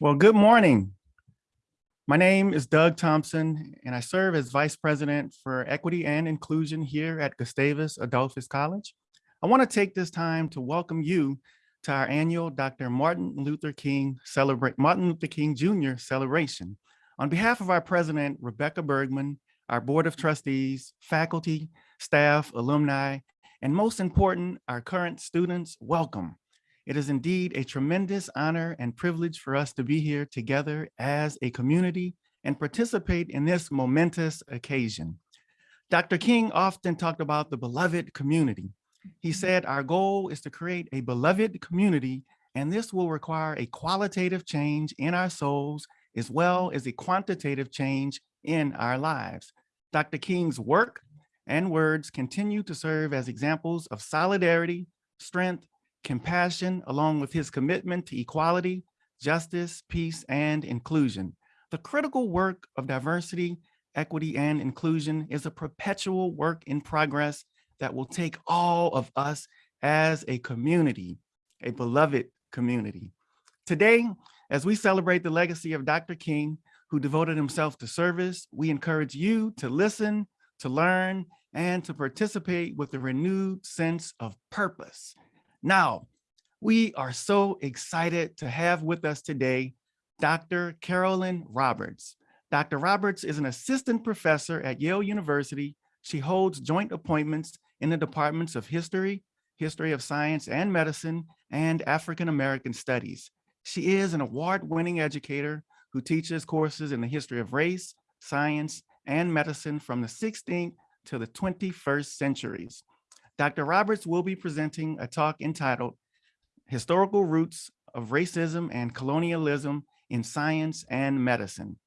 Well, good morning. My name is Doug Thompson, and I serve as Vice President for Equity and Inclusion here at Gustavus Adolphus College. I want to take this time to welcome you to our annual Dr. Martin Luther King celebrate Martin Luther King Jr. celebration. On behalf of our president, Rebecca Bergman, our board of trustees, faculty, staff, alumni, and most important, our current students, welcome. It is indeed a tremendous honor and privilege for us to be here together as a community and participate in this momentous occasion. Dr. King often talked about the beloved community. He mm-hmm. said, our goal is to create a beloved community, and this will require a qualitative change in our souls, as well mm-hmm. as a quantitative change in our lives. Dr. King's work and words continue to serve as examples of solidarity, strength, compassion, along with his commitment to equality, justice, peace, and inclusion. The critical work of diversity, equity, and inclusion is a perpetual work in progress that will take all of us as a community, a beloved community. Today, as we celebrate the legacy of Dr. King, who devoted himself to service, we encourage you to listen, to learn, and to participate with a renewed sense of purpose now, we are so excited to have with us today Dr. Carolyn Roberts. Dr. Roberts is an assistant professor at Yale University. She holds joint appointments in the departments of history, history of science and medicine, and African-American studies. She is an award-winning educator who teaches courses in the history of race, science, and medicine from the 16th to the 21st centuries. Dr. Roberts will be presenting a talk entitled Historical Roots of Racism and Colonialism in Science and Medicine.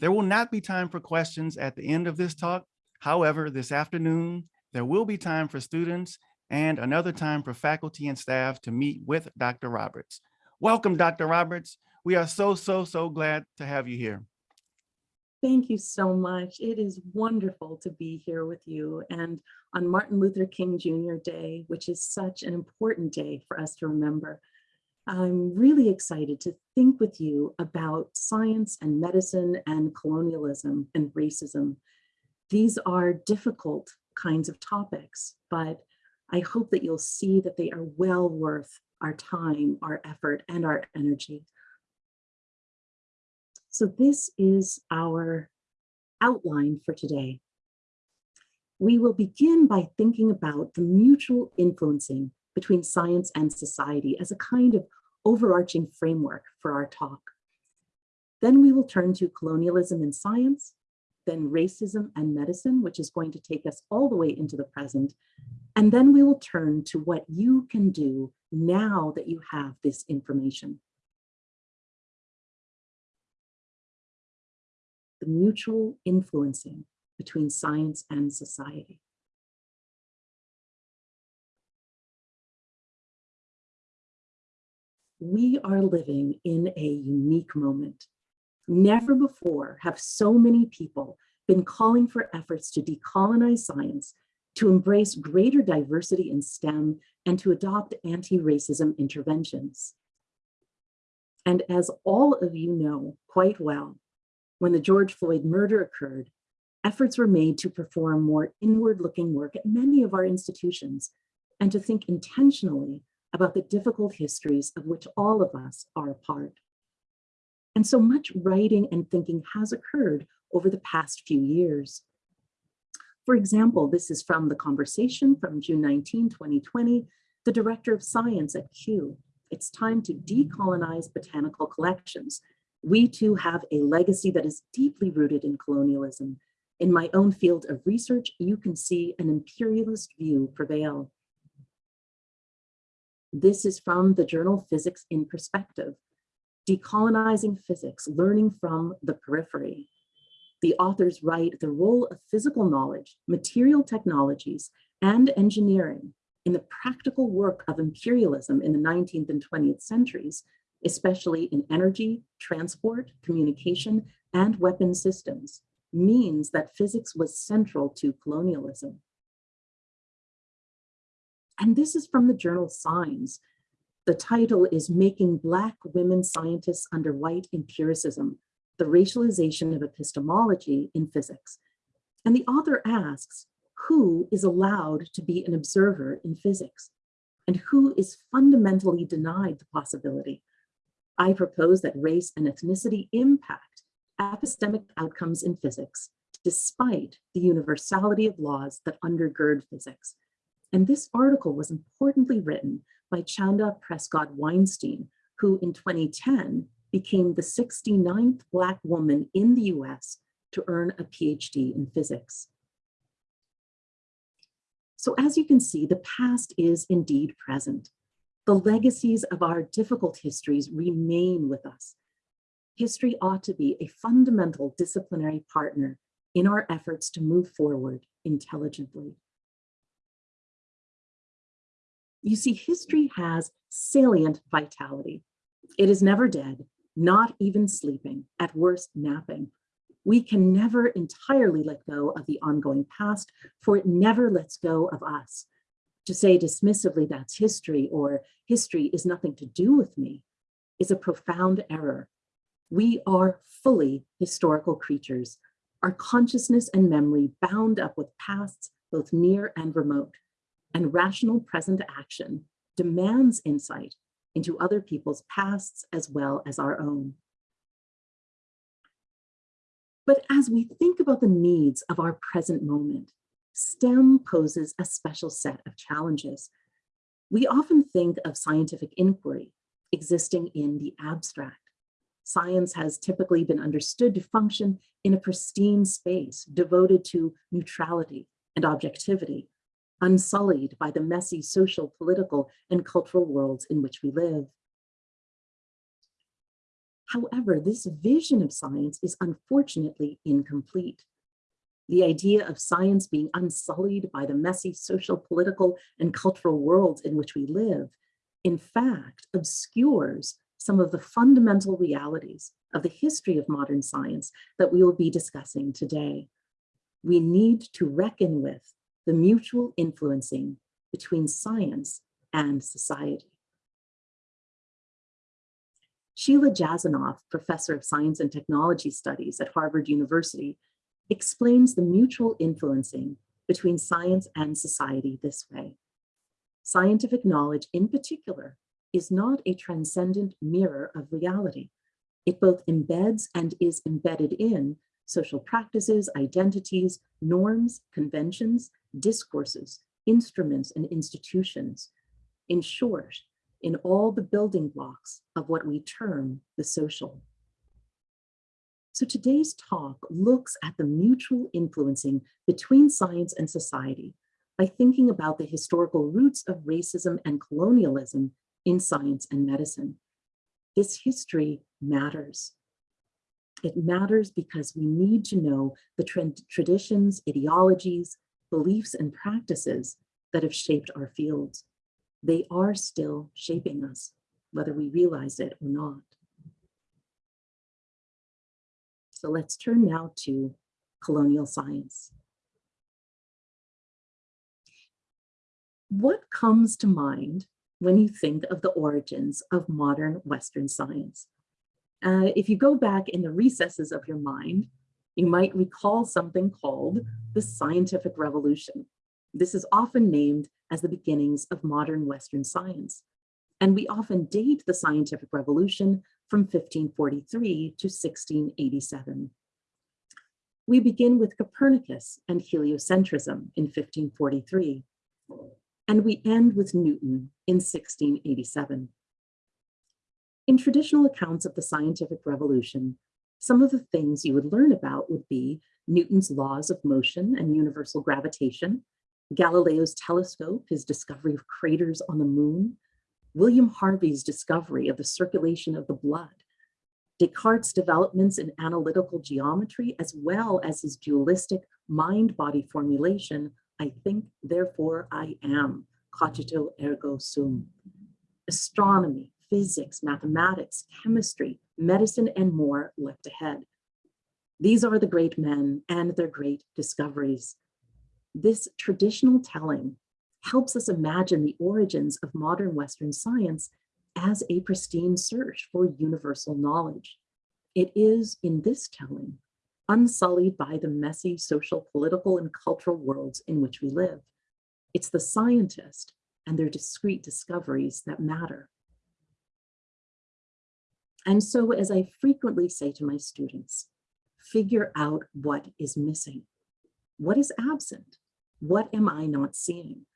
There will not be time for questions at the end of this talk. However, this afternoon, there will be time for students and another time for faculty and staff to meet with Dr. Roberts. Welcome, Dr. Roberts. We are so, so, so glad to have you here. Thank you so much. It is wonderful to be here with you and on Martin Luther King Jr. Day, which is such an important day for us to remember. I'm really excited to think with you about science and medicine and colonialism and racism. These are difficult kinds of topics, but I hope that you'll see that they are well worth our time, our effort, and our energy. So this is our outline for today. We will begin by thinking about the mutual influencing between science and society as a kind of overarching framework for our talk. Then we will turn to colonialism in science, then racism and medicine, which is going to take us all the way into the present. And then we will turn to what you can do now that you have this information. Mutual influencing between science and society. We are living in a unique moment. Never before have so many people been calling for efforts to decolonize science, to embrace greater diversity in STEM, and to adopt anti-racism interventions. And as all of you know quite well, when the George Floyd murder occurred, efforts were made to perform more inward-looking work at many of our institutions and to think intentionally about the difficult histories of which all of us are a part. And so much writing and thinking has occurred over the past few years. For example, this is from the conversation from June 19, 2020, the director of science at Kew. It's time to decolonize botanical collections we too have a legacy that is deeply rooted in colonialism. In my own field of research, you can see an imperialist view prevail. This is from the journal Physics in Perspective, Decolonizing Physics, Learning from the Periphery. The authors write the role of physical knowledge, material technologies, and engineering in the practical work of imperialism in the 19th and 20th centuries especially in energy, transport, communication, and weapon systems, means that physics was central to colonialism. And this is from the journal Signs. The title is Making Black Women Scientists Under White Empiricism, the Racialization of Epistemology in Physics. And the author asks, who is allowed to be an observer in physics? And who is fundamentally denied the possibility? I propose that race and ethnicity impact epistemic outcomes in physics, despite the universality of laws that undergird physics. And this article was importantly written by Chanda Prescod Weinstein, who in 2010 became the 69th Black woman in the US to earn a PhD in physics. So as you can see, the past is indeed present. The legacies of our difficult histories remain with us. History ought to be a fundamental disciplinary partner in our efforts to move forward intelligently. You see, history has salient vitality. It is never dead, not even sleeping, at worst napping. We can never entirely let go of the ongoing past, for it never lets go of us. To say dismissively that's history or history is nothing to do with me is a profound error. We are fully historical creatures, our consciousness and memory bound up with pasts both near and remote, and rational present action demands insight into other people's pasts as well as our own. But as we think about the needs of our present moment, STEM poses a special set of challenges. We often think of scientific inquiry existing in the abstract. Science has typically been understood to function in a pristine space devoted to neutrality and objectivity, unsullied by the messy social, political, and cultural worlds in which we live. However, this vision of science is unfortunately incomplete. The idea of science being unsullied by the messy social, political, and cultural worlds in which we live, in fact, obscures some of the fundamental realities of the history of modern science that we will be discussing today. We need to reckon with the mutual influencing between science and society. Sheila Jasanoff, professor of science and technology studies at Harvard University, explains the mutual influencing between science and society this way. Scientific knowledge in particular is not a transcendent mirror of reality. It both embeds and is embedded in social practices, identities, norms, conventions, discourses, instruments, and institutions. In short, in all the building blocks of what we term the social. So today's talk looks at the mutual influencing between science and society by thinking about the historical roots of racism and colonialism in science and medicine. This history matters. It matters because we need to know the traditions, ideologies, beliefs, and practices that have shaped our fields. They are still shaping us, whether we realize it or not. So let's turn now to colonial science. What comes to mind when you think of the origins of modern Western science? Uh, if you go back in the recesses of your mind, you might recall something called the scientific revolution. This is often named as the beginnings of modern Western science. And we often date the scientific revolution from 1543 to 1687. We begin with Copernicus and heliocentrism in 1543, and we end with Newton in 1687. In traditional accounts of the scientific revolution, some of the things you would learn about would be Newton's laws of motion and universal gravitation, Galileo's telescope, his discovery of craters on the moon, William Harvey's discovery of the circulation of the blood, Descartes' developments in analytical geometry, as well as his dualistic mind-body formulation, I think, therefore I am, cogito ergo sum. Astronomy, physics, mathematics, chemistry, medicine, and more left ahead. These are the great men and their great discoveries. This traditional telling helps us imagine the origins of modern Western science as a pristine search for universal knowledge. It is in this telling, unsullied by the messy social, political, and cultural worlds in which we live. It's the scientist and their discrete discoveries that matter. And so as I frequently say to my students, figure out what is missing. What is absent? What am I not seeing?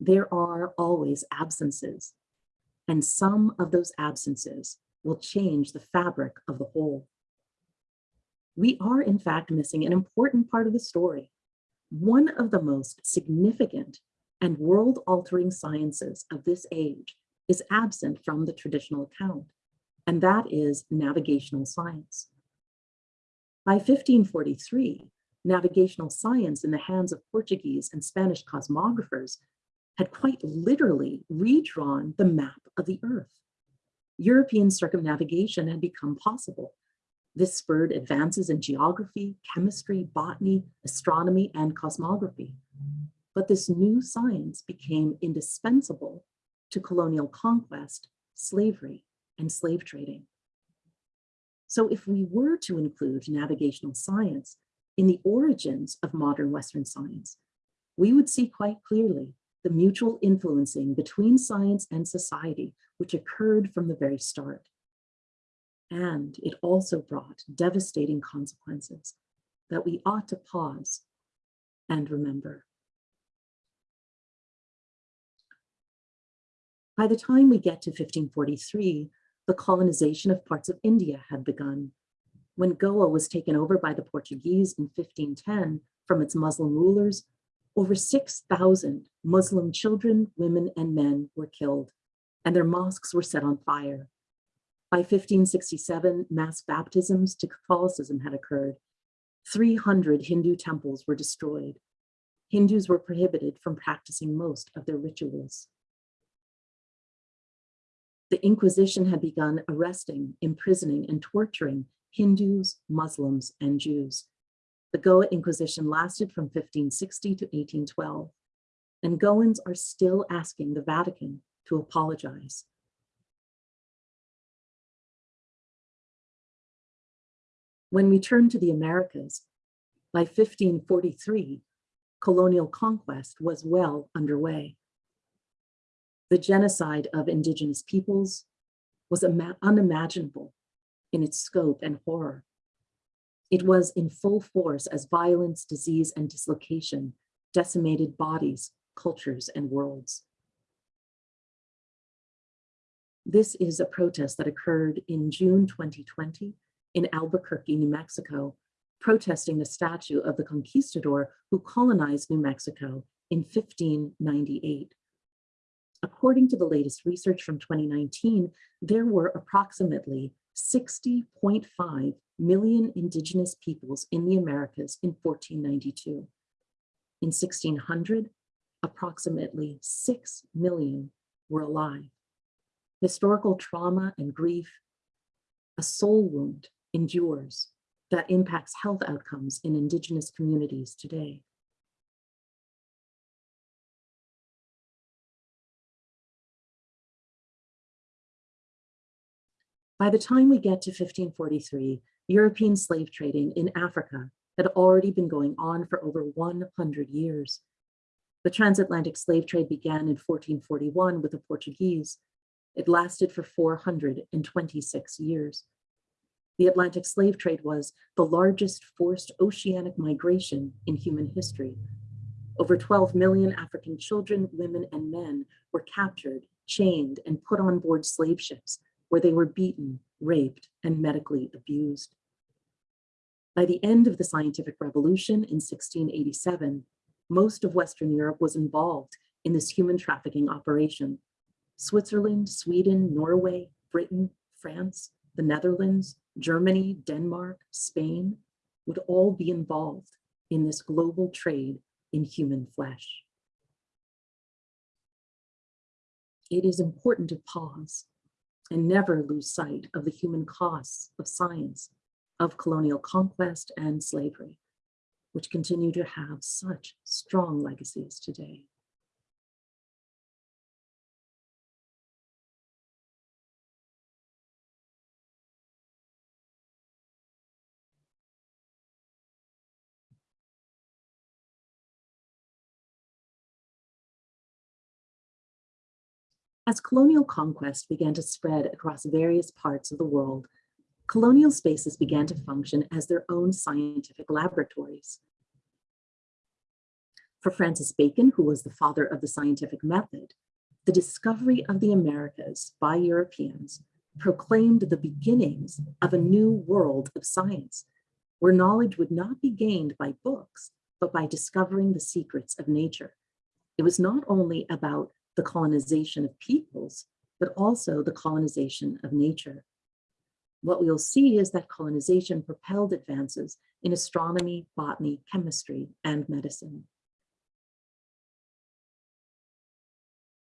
There are always absences, and some of those absences will change the fabric of the whole. We are in fact missing an important part of the story. One of the most significant and world-altering sciences of this age is absent from the traditional account, and that is navigational science. By 1543, navigational science in the hands of Portuguese and Spanish cosmographers had quite literally redrawn the map of the earth. European circumnavigation had become possible. This spurred advances in geography, chemistry, botany, astronomy, and cosmography. But this new science became indispensable to colonial conquest, slavery, and slave trading. So if we were to include navigational science in the origins of modern Western science, we would see quite clearly the mutual influencing between science and society, which occurred from the very start. And it also brought devastating consequences that we ought to pause and remember. By the time we get to 1543, the colonization of parts of India had begun. When Goa was taken over by the Portuguese in 1510 from its Muslim rulers, over 6,000 Muslim children, women, and men were killed, and their mosques were set on fire. By 1567, mass baptisms to Catholicism had occurred. 300 Hindu temples were destroyed. Hindus were prohibited from practicing most of their rituals. The Inquisition had begun arresting, imprisoning, and torturing Hindus, Muslims, and Jews. The Goa Inquisition lasted from 1560 to 1812, and Goans are still asking the Vatican to apologize. When we turn to the Americas, by 1543, colonial conquest was well underway. The genocide of indigenous peoples was unimaginable in its scope and horror. It was in full force as violence, disease, and dislocation decimated bodies, cultures, and worlds. This is a protest that occurred in June 2020 in Albuquerque, New Mexico, protesting the statue of the conquistador who colonized New Mexico in 1598. According to the latest research from 2019, there were approximately 60.5 million indigenous peoples in the Americas in 1492. In 1600, approximately 6 million were alive. Historical trauma and grief, a soul wound endures that impacts health outcomes in indigenous communities today. By the time we get to 1543, European slave trading in Africa had already been going on for over 100 years. The transatlantic slave trade began in 1441 with the Portuguese. It lasted for 426 years. The Atlantic slave trade was the largest forced oceanic migration in human history. Over 12 million African children, women, and men were captured, chained, and put on board slave ships where they were beaten, raped, and medically abused. By the end of the scientific revolution in 1687, most of Western Europe was involved in this human trafficking operation. Switzerland, Sweden, Norway, Britain, France, the Netherlands, Germany, Denmark, Spain would all be involved in this global trade in human flesh. It is important to pause and never lose sight of the human costs of science, of colonial conquest and slavery, which continue to have such strong legacies today. As colonial conquest began to spread across various parts of the world colonial spaces began to function as their own scientific laboratories. For Francis Bacon, who was the father of the scientific method, the discovery of the Americas by Europeans proclaimed the beginnings of a new world of science, where knowledge would not be gained by books, but by discovering the secrets of nature. It was not only about the colonization of peoples, but also the colonization of nature. What we'll see is that colonization propelled advances in astronomy, botany, chemistry, and medicine.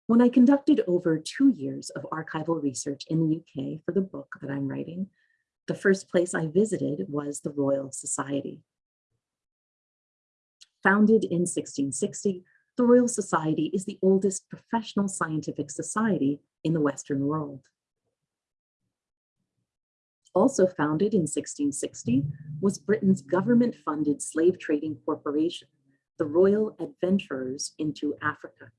When I conducted over two years of archival research in the UK for the book that I'm writing, the first place I visited was the Royal Society. Founded in 1660, the Royal Society is the oldest professional scientific society in the Western world. Also founded in 1660 was Britain's government-funded slave trading corporation, the Royal Adventurers into Africa.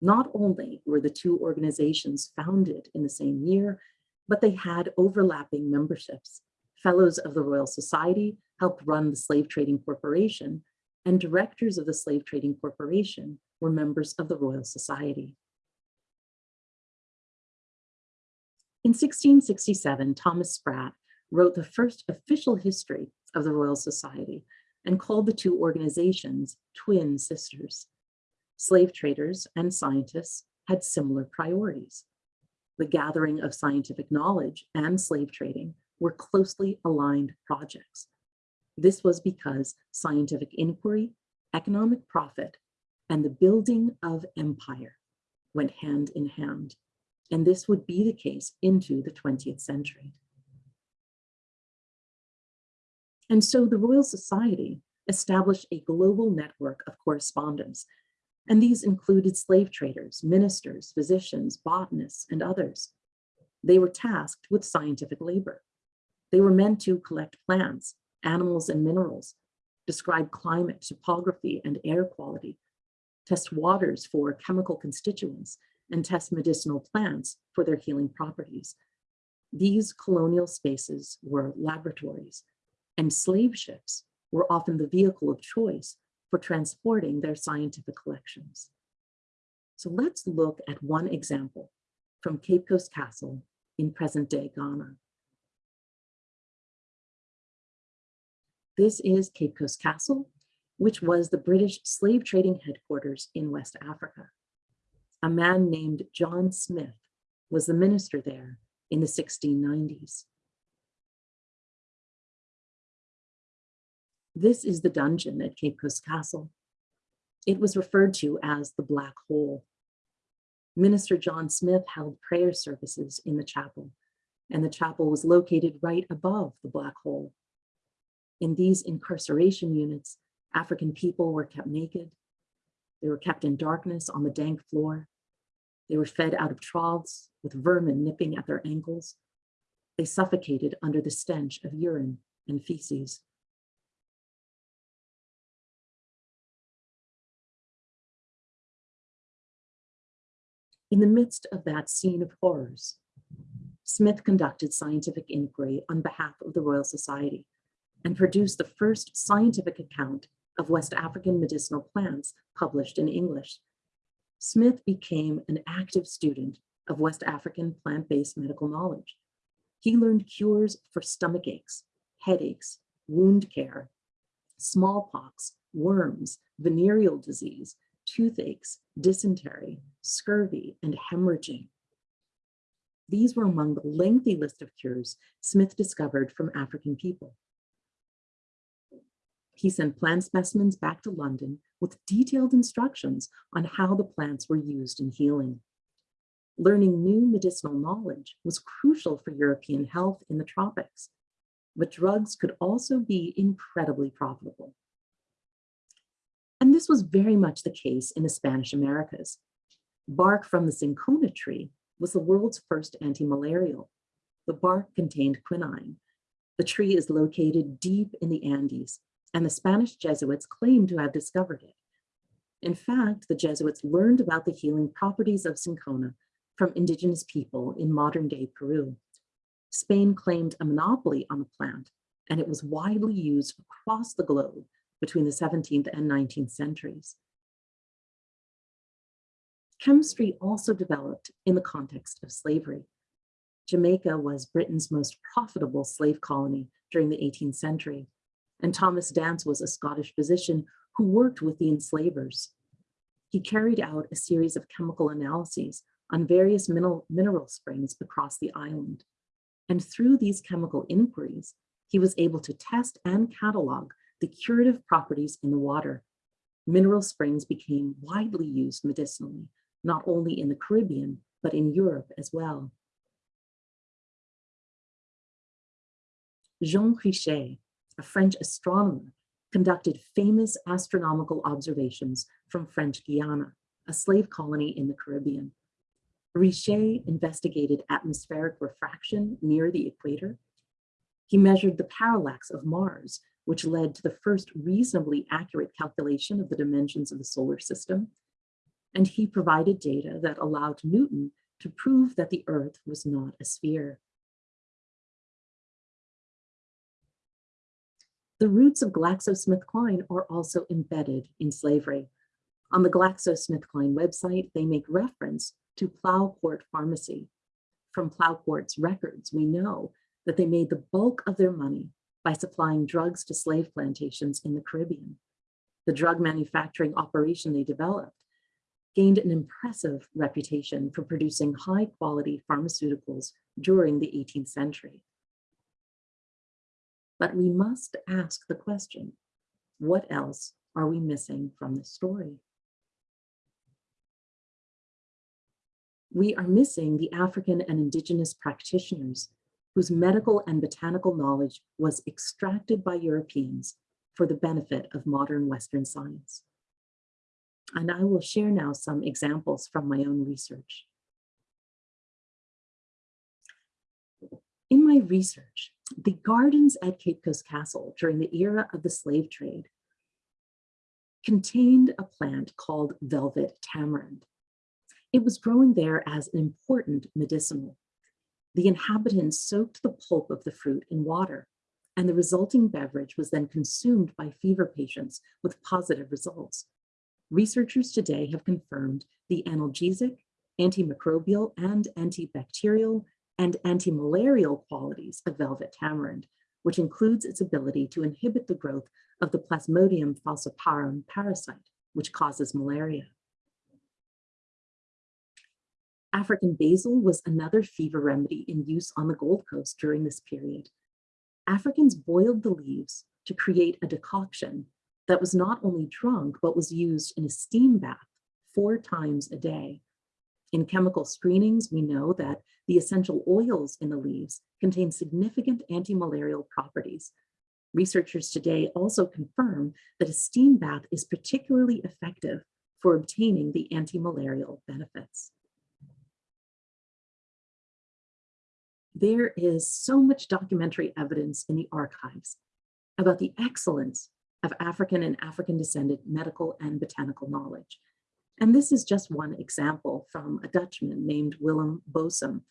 Not only were the two organizations founded in the same year, but they had overlapping memberships. Fellows of the Royal Society helped run the Slave Trading Corporation, and directors of the Slave Trading Corporation were members of the Royal Society. In 1667, Thomas Sprat wrote the first official history of the Royal Society and called the two organizations twin sisters slave traders and scientists had similar priorities. The gathering of scientific knowledge and slave trading were closely aligned projects. This was because scientific inquiry, economic profit, and the building of empire went hand in hand. And this would be the case into the 20th century. And so the Royal Society established a global network of correspondents, and these included slave traders, ministers, physicians, botanists, and others. They were tasked with scientific labor. They were meant to collect plants, animals, and minerals, describe climate, topography, and air quality, test waters for chemical constituents, and test medicinal plants for their healing properties. These colonial spaces were laboratories, and slave ships were often the vehicle of choice for transporting their scientific collections. So let's look at one example from Cape Coast Castle in present-day Ghana. This is Cape Coast Castle, which was the British slave trading headquarters in West Africa. A man named John Smith was the minister there in the 1690s. This is the dungeon at Cape Coast Castle. It was referred to as the Black Hole. Minister John Smith held prayer services in the chapel, and the chapel was located right above the Black Hole. In these incarceration units, African people were kept naked. They were kept in darkness on the dank floor. They were fed out of troughs with vermin nipping at their ankles. They suffocated under the stench of urine and feces. In the midst of that scene of horrors, Smith conducted scientific inquiry on behalf of the Royal Society and produced the first scientific account of West African medicinal plants published in English. Smith became an active student of West African plant-based medical knowledge. He learned cures for stomach aches, headaches, wound care, smallpox, worms, venereal disease, toothaches, dysentery, scurvy, and hemorrhaging. These were among the lengthy list of cures Smith discovered from African people. He sent plant specimens back to London with detailed instructions on how the plants were used in healing. Learning new medicinal knowledge was crucial for European health in the tropics, but drugs could also be incredibly profitable. And this was very much the case in the Spanish Americas. Bark from the cinchona tree was the world's first anti-malarial. The bark contained quinine. The tree is located deep in the Andes, and the Spanish Jesuits claimed to have discovered it. In fact, the Jesuits learned about the healing properties of cinchona from indigenous people in modern day Peru. Spain claimed a monopoly on the plant and it was widely used across the globe between the 17th and 19th centuries. Chemistry also developed in the context of slavery. Jamaica was Britain's most profitable slave colony during the 18th century, and Thomas Dancer was a Scottish physician who worked with the enslavers. He carried out a series of chemical analyses on various mineral, mineral springs across the island. And through these chemical inquiries, he was able to test and catalog the curative properties in the water. Mineral springs became widely used medicinally, not only in the Caribbean, but in Europe as well. Jean Richer, a French astronomer, conducted famous astronomical observations from French Guiana, a slave colony in the Caribbean. Richer investigated atmospheric refraction near the equator. He measured the parallax of Mars, which led to the first reasonably accurate calculation of the dimensions of the solar system. And he provided data that allowed Newton to prove that the Earth was not a sphere. The roots of GlaxoSmithKline are also embedded in slavery. On the GlaxoSmithKline website, they make reference to Plough Court Pharmacy. From Plough Court's records, we know that they made the bulk of their money by supplying drugs to slave plantations in the Caribbean. The drug manufacturing operation they developed gained an impressive reputation for producing high quality pharmaceuticals during the 18th century. But we must ask the question, what else are we missing from the story? We are missing the African and indigenous practitioners whose medical and botanical knowledge was extracted by Europeans for the benefit of modern Western science. And I will share now some examples from my own research. In my research, the gardens at Cape Coast Castle during the era of the slave trade contained a plant called velvet tamarind. It was growing there as an important medicinal the inhabitants soaked the pulp of the fruit in water, and the resulting beverage was then consumed by fever patients with positive results. Researchers today have confirmed the analgesic, antimicrobial, and antibacterial and anti-malarial qualities of velvet tamarind, which includes its ability to inhibit the growth of the Plasmodium falciparum parasite, which causes malaria. African basil was another fever remedy in use on the Gold Coast during this period. Africans boiled the leaves to create a decoction that was not only drunk, but was used in a steam bath four times a day. In chemical screenings, we know that the essential oils in the leaves contain significant antimalarial properties. Researchers today also confirm that a steam bath is particularly effective for obtaining the antimalarial benefits. there is so much documentary evidence in the archives about the excellence of African and African descended medical and botanical knowledge. And this is just one example from a Dutchman named Willem Bosman,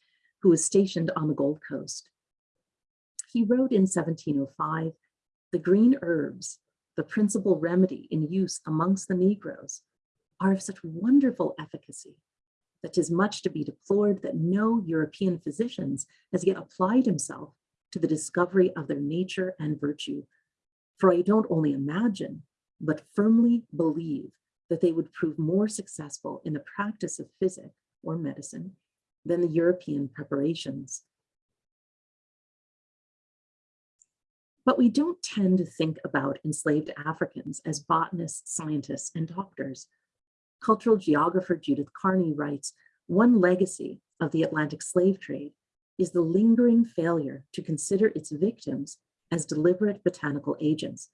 who was stationed on the Gold Coast. He wrote in 1705, the green herbs, the principal remedy in use amongst the Negroes, are of such wonderful efficacy that 'tis much to be deplored that no European physicians has yet applied himself to the discovery of their nature and virtue. For I don't only imagine, but firmly believe that they would prove more successful in the practice of physic or medicine than the European preparations. But we don't tend to think about enslaved Africans as botanists, scientists, and doctors. Cultural geographer Judith Carney writes, one legacy of the Atlantic slave trade is the lingering failure to consider its victims as deliberate botanical agents.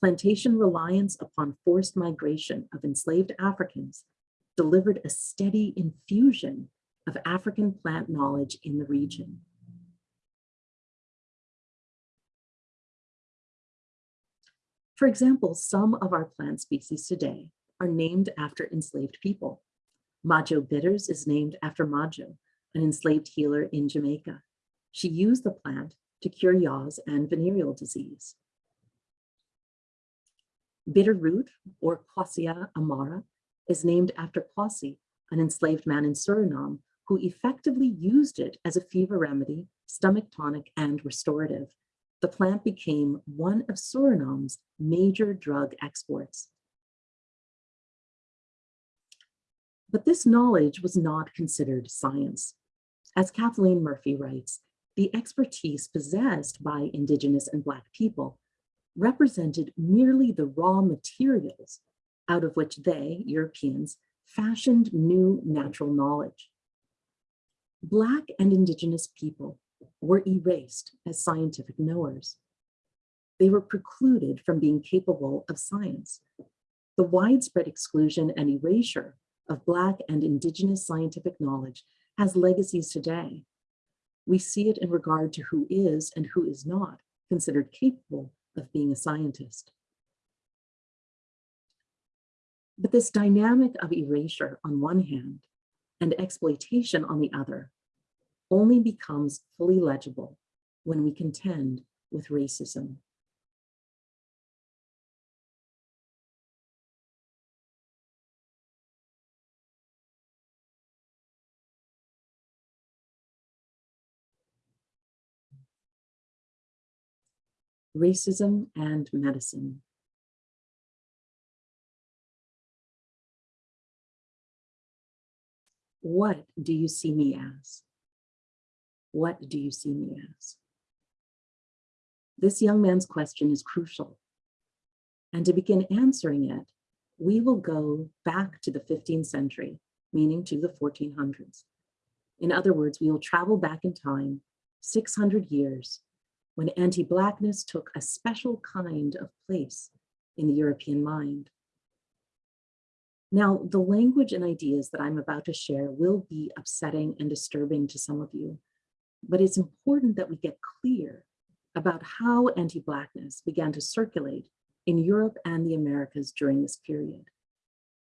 Plantation reliance upon forced migration of enslaved Africans delivered a steady infusion of African plant knowledge in the region. For example, some of our plant species today are named after enslaved people. Majo bitters is named after Majo, an enslaved healer in Jamaica. She used the plant to cure yaws and venereal disease. Bitter root, or Quassia amara, is named after Quasi, an enslaved man in Suriname who effectively used it as a fever remedy, stomach tonic, and restorative. The plant became one of Suriname's major drug exports. But this knowledge was not considered science. As Kathleen Murphy writes, the expertise possessed by Indigenous and Black people represented merely the raw materials out of which they, Europeans, fashioned new natural knowledge. Black and Indigenous people were erased as scientific knowers. They were precluded from being capable of science. The widespread exclusion and erasure of Black and Indigenous scientific knowledge has legacies today. We see it in regard to who is and who is not considered capable of being a scientist. But this dynamic of erasure on one hand and exploitation on the other only becomes fully legible when we contend with racism. Racism and medicine. What do you see me as? What do you see me as? This young man's question is crucial. And to begin answering it, we will go back to the 15th century, meaning to the 1400s. In other words, we will travel back in time 600 years when anti-Blackness took a special kind of place in the European mind. Now, the language and ideas that I'm about to share will be upsetting and disturbing to some of you, but it's important that we get clear about how anti-Blackness began to circulate in Europe and the Americas during this period.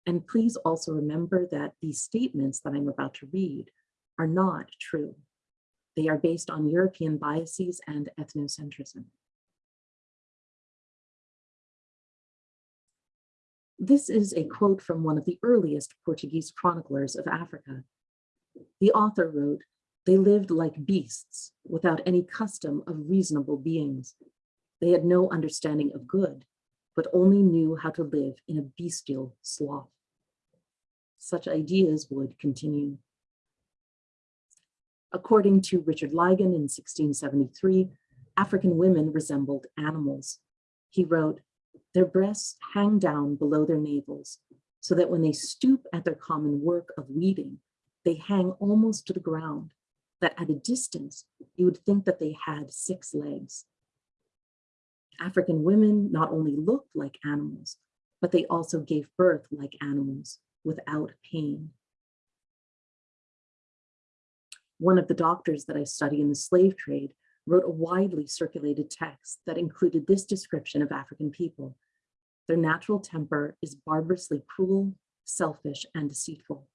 And please also remember that these statements that I'm about to read are not true. They are based on European biases and ethnocentrism. This is a quote from one of the earliest Portuguese chroniclers of Africa. The author wrote, they lived like beasts without any custom of reasonable beings. They had no understanding of good, but only knew how to live in a bestial sloth. Such ideas would continue. According to Richard Ligon in 1673, African women resembled animals. He wrote, their breasts hang down below their navels so that when they stoop at their common work of weeding, they hang almost to the ground, that at a distance, you would think that they had six legs. African women not only looked like animals, but they also gave birth like animals without pain. One of the doctors that I study in the slave trade wrote a widely circulated text that included this description of African people. Their natural temper is barbarously cruel, selfish, and deceitful.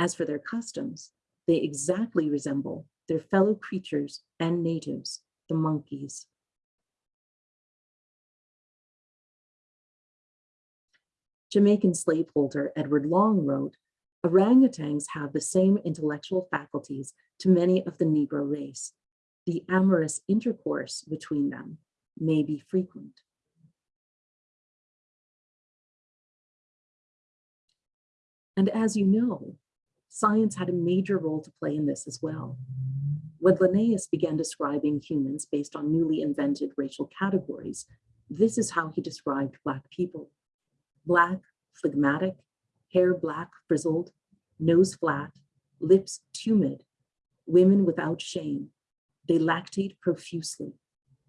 As for their customs, they exactly resemble their fellow creatures and natives, the monkeys. Jamaican slaveholder Edward Long wrote, orangutans have the same intellectual faculties to many of the Negro race, the amorous intercourse between them may be frequent. And as you know, science had a major role to play in this as well. When Linnaeus began describing humans based on newly invented racial categories, this is how he described Black people. Black, phlegmatic, hair black frizzled, nose flat, lips tumid, women without shame, they lactate profusely,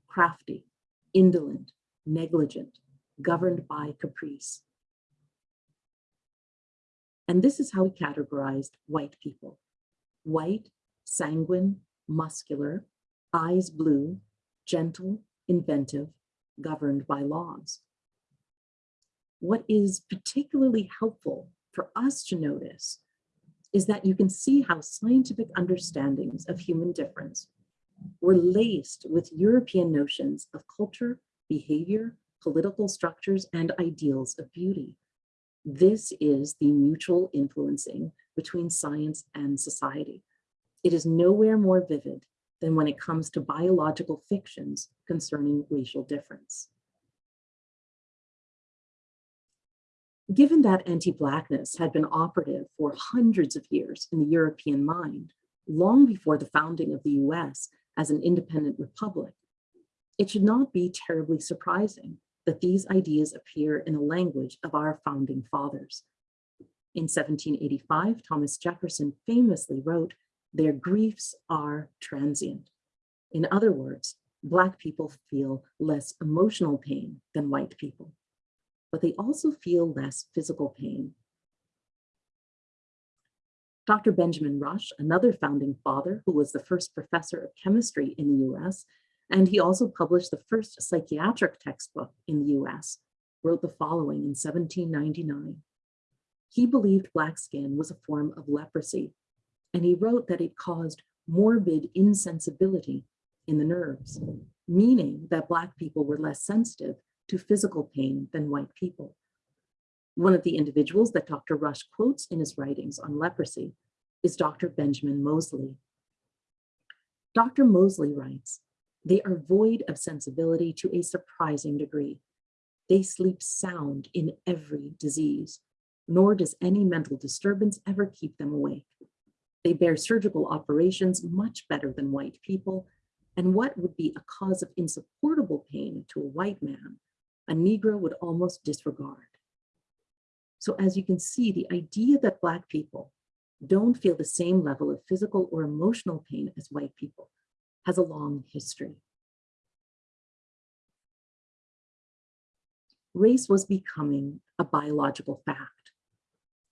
crafty, indolent, negligent, governed by caprice. And this is how he categorized white people. White, sanguine, muscular, eyes blue, gentle, inventive, governed by laws. What is particularly helpful for us to notice is that you can see how scientific understandings of human difference were laced with European notions of culture, behavior, political structures, and ideals of beauty. This is the mutual influencing between science and society. It is nowhere more vivid than when it comes to biological fictions concerning racial difference. Given that anti-Blackness had been operative for hundreds of years in the European mind, long before the founding of the US as an independent republic, it should not be terribly surprising that these ideas appear in the language of our founding fathers. In 1785, Thomas Jefferson famously wrote, their griefs are transient. In other words, Black people feel less emotional pain than white people but they also feel less physical pain. Dr. Benjamin Rush, another founding father who was the first professor of chemistry in the US, and he also published the first psychiatric textbook in the US, wrote the following in 1799. He believed black skin was a form of leprosy, and he wrote that it caused morbid insensibility in the nerves, meaning that black people were less sensitive to physical pain than white people. One of the individuals that Dr. Rush quotes in his writings on leprosy is Dr. Benjamin Moseley. Dr. Moseley writes, they are void of sensibility to a surprising degree. They sleep sound in every disease, nor does any mental disturbance ever keep them awake. They bear surgical operations much better than white people, and what would be a cause of insupportable pain to a white man a Negro would almost disregard. So as you can see, the idea that Black people don't feel the same level of physical or emotional pain as white people has a long history. Race was becoming a biological fact.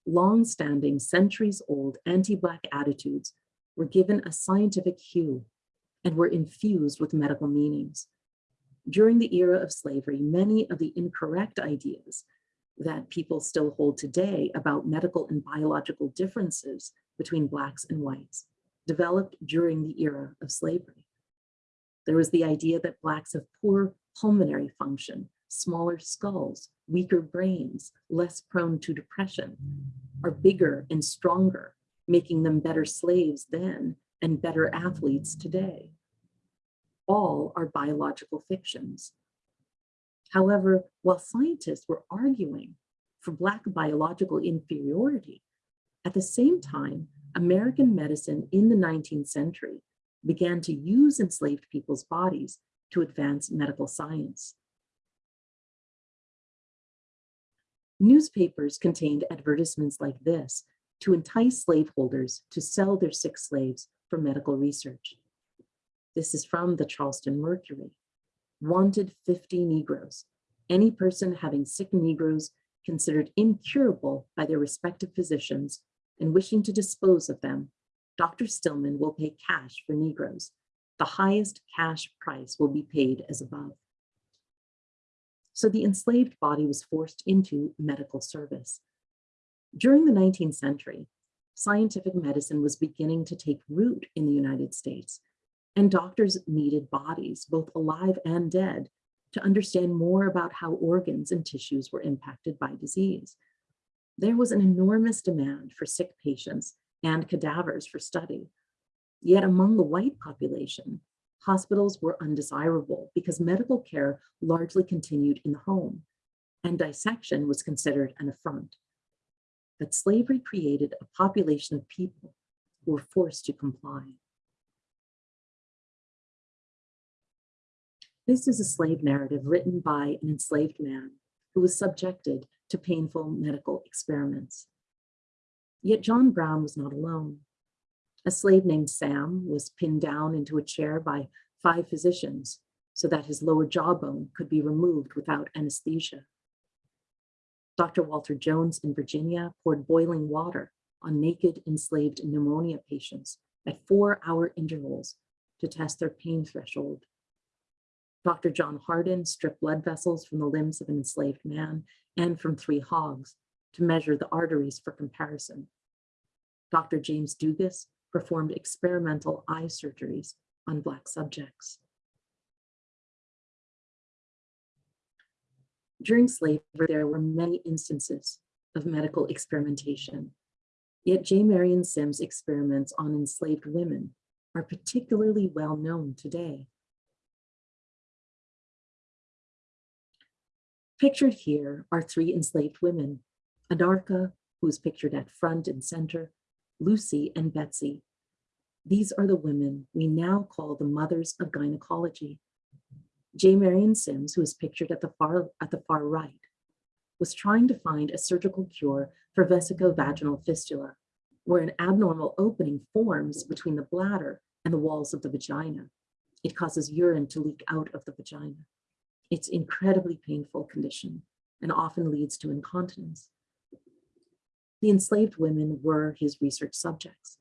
Long-standing, centuries-old anti-Black attitudes were given a scientific hue and were infused with medical meanings during the era of slavery, many of the incorrect ideas that people still hold today about medical and biological differences between blacks and whites developed during the era of slavery. There was the idea that blacks have poor pulmonary function, smaller skulls, weaker brains, less prone to depression, are bigger and stronger, making them better slaves then and better athletes today all are biological fictions. However, while scientists were arguing for Black biological inferiority, at the same time, American medicine in the 19th century began to use enslaved people's bodies to advance medical science. Newspapers contained advertisements like this to entice slaveholders to sell their sick slaves for medical research. This is from the Charleston Mercury. Wanted 50 Negroes. Any person having sick Negroes considered incurable by their respective physicians and wishing to dispose of them, Dr. Stillman will pay cash for Negroes. The highest cash price will be paid as above. So the enslaved body was forced into medical service. During the 19th century, scientific medicine was beginning to take root in the United States and doctors needed bodies, both alive and dead, to understand more about how organs and tissues were impacted by disease. There was an enormous demand for sick patients and cadavers for study. Yet among the white population, hospitals were undesirable because medical care largely continued in the home, and dissection was considered an affront. But slavery created a population of people who were forced to comply. This is a slave narrative written by an enslaved man who was subjected to painful medical experiments. Yet John Brown was not alone. A slave named Sam was pinned down into a chair by five physicians so that his lower jawbone could be removed without anesthesia. Dr. Walter Jones in Virginia poured boiling water on naked enslaved pneumonia patients at four hour intervals to test their pain threshold. Dr. John Hardin stripped blood vessels from the limbs of an enslaved man and from three hogs to measure the arteries for comparison. Dr. James Dugas performed experimental eye surgeries on Black subjects. During slavery, there were many instances of medical experimentation. Yet J. Marion Sims' experiments on enslaved women are particularly well known today. Pictured here are three enslaved women, Anarcha, who is pictured at front and center, Lucy and Betsy. These are the women we now call the mothers of gynecology. J. Marion Sims, who is pictured at the far, at the far right, was trying to find a surgical cure for vesicovaginal fistula, where an abnormal opening forms between the bladder and the walls of the vagina. It causes urine to leak out of the vagina. It's incredibly painful condition and often leads to incontinence. The enslaved women were his research subjects.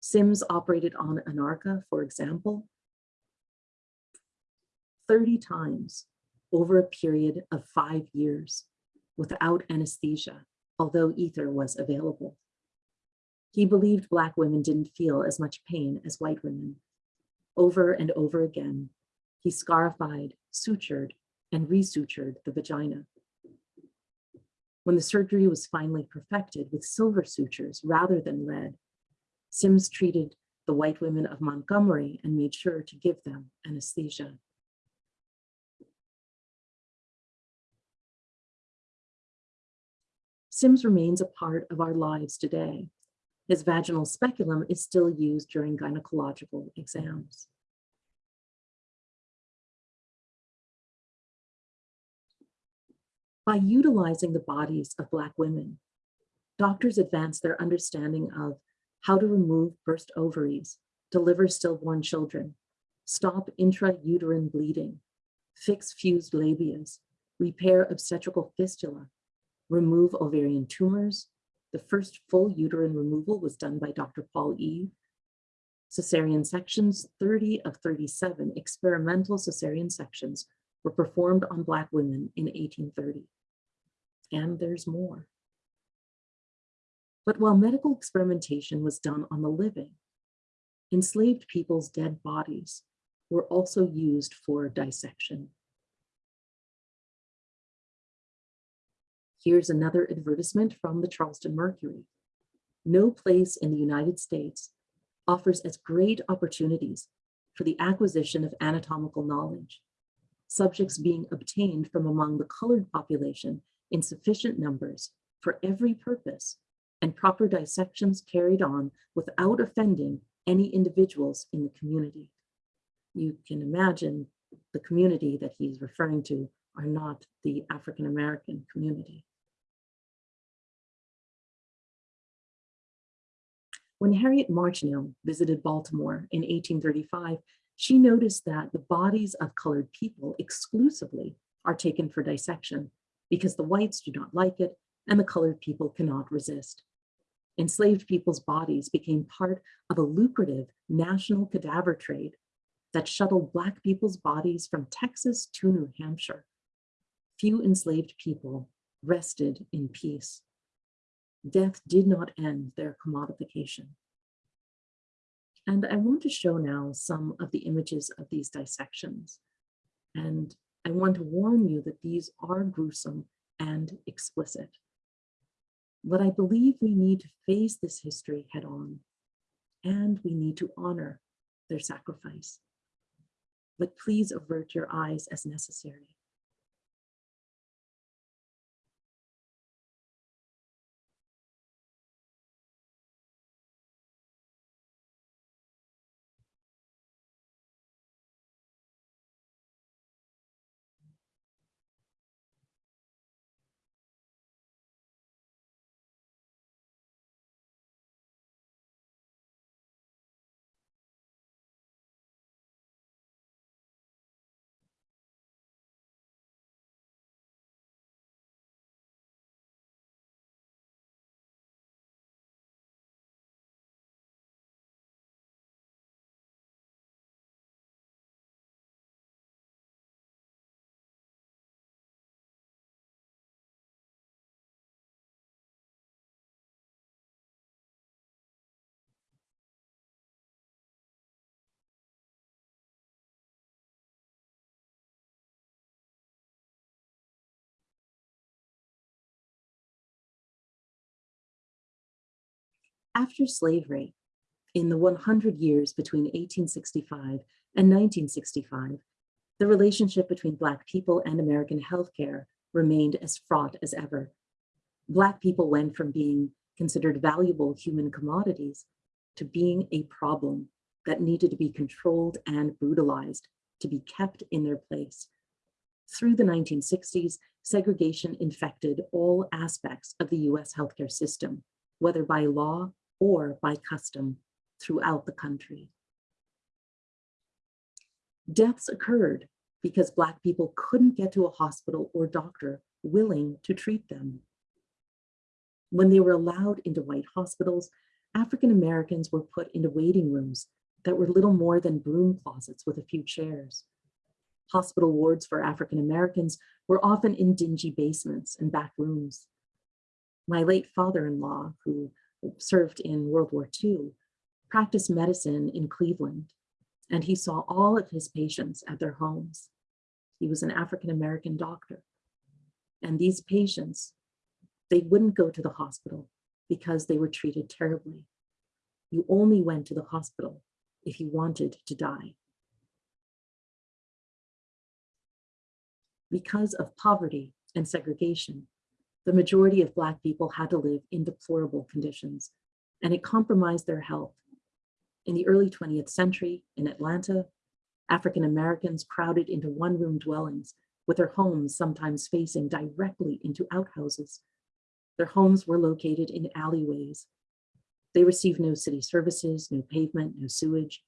Sims operated on Anarcha, for example, 30 times over a period of five years without anesthesia, although ether was available. He believed Black women didn't feel as much pain as white women. Over and over again, he scarified, sutured, and resutured the vagina. When the surgery was finally perfected with silver sutures rather than lead, Sims treated the white women of Montgomery and made sure to give them anesthesia. Sims remains a part of our lives today. His vaginal speculum is still used during gynecological exams. By utilizing the bodies of Black women, doctors advance their understanding of how to remove burst ovaries, deliver stillborn children, stop intrauterine bleeding, fix fused labias, repair obstetrical fistula, remove ovarian tumors. The first full uterine removal was done by Dr. Paul Eve. Cesarean sections, 30 of 37 experimental cesarean sections were performed on Black women in 1830. And there's more. But while medical experimentation was done on the living, enslaved people's dead bodies were also used for dissection. Here's another advertisement from the Charleston Mercury. No place in the United States offers as great opportunities for the acquisition of anatomical knowledge, subjects being obtained from among the colored population in sufficient numbers for every purpose, and proper dissections carried on without offending any individuals in the community. You can imagine the community that he's referring to are not the African-American community. When Harriet Martineau visited Baltimore in 1835, she noticed that the bodies of colored people exclusively are taken for dissection because the whites do not like it and the colored people cannot resist. Enslaved people's bodies became part of a lucrative national cadaver trade that shuttled Black people's bodies from Texas to New Hampshire. Few enslaved people rested in peace death did not end their commodification. And I want to show now some of the images of these dissections. And I want to warn you that these are gruesome and explicit. But I believe we need to face this history head on, and we need to honor their sacrifice. But please avert your eyes as necessary. After slavery, in the 100 years between 1865 and 1965, the relationship between Black people and American healthcare remained as fraught as ever. Black people went from being considered valuable human commodities to being a problem that needed to be controlled and brutalized to be kept in their place. Through the 1960s, segregation infected all aspects of the US healthcare system, whether by law or by custom throughout the country. Deaths occurred because Black people couldn't get to a hospital or doctor willing to treat them. When they were allowed into white hospitals, African Americans were put into waiting rooms that were little more than broom closets with a few chairs. Hospital wards for African Americans were often in dingy basements and back rooms. My late father-in-law, who served in World War II, practiced medicine in Cleveland, and he saw all of his patients at their homes. He was an African-American doctor. And these patients, they wouldn't go to the hospital because they were treated terribly. You only went to the hospital if you wanted to die. Because of poverty and segregation, the majority of Black people had to live in deplorable conditions, and it compromised their health. In the early 20th century in Atlanta, African Americans crowded into one-room dwellings with their homes sometimes facing directly into outhouses. Their homes were located in alleyways they received no city services, no pavement, no sewage.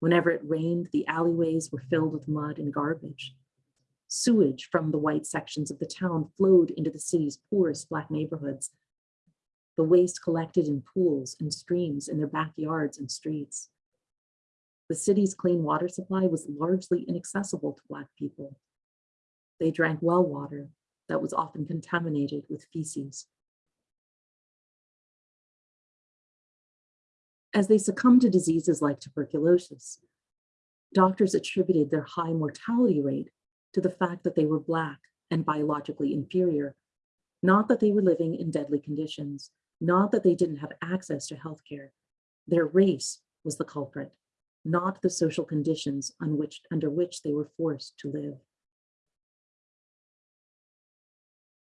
Whenever it rained, the alleyways were filled with mud and garbage. Sewage from the white sections of the town flowed into the city's poorest Black neighborhoods. The waste collected in pools and streams in their backyards and streets. The city's clean water supply was largely inaccessible to Black people. They drank well water that was often contaminated with feces. as they succumbed to diseases like tuberculosis. Doctors attributed their high mortality rate to the fact that they were Black and biologically inferior, not that they were living in deadly conditions, not that they didn't have access to healthcare. Their race was the culprit, not the social conditions on which, under which they were forced to live.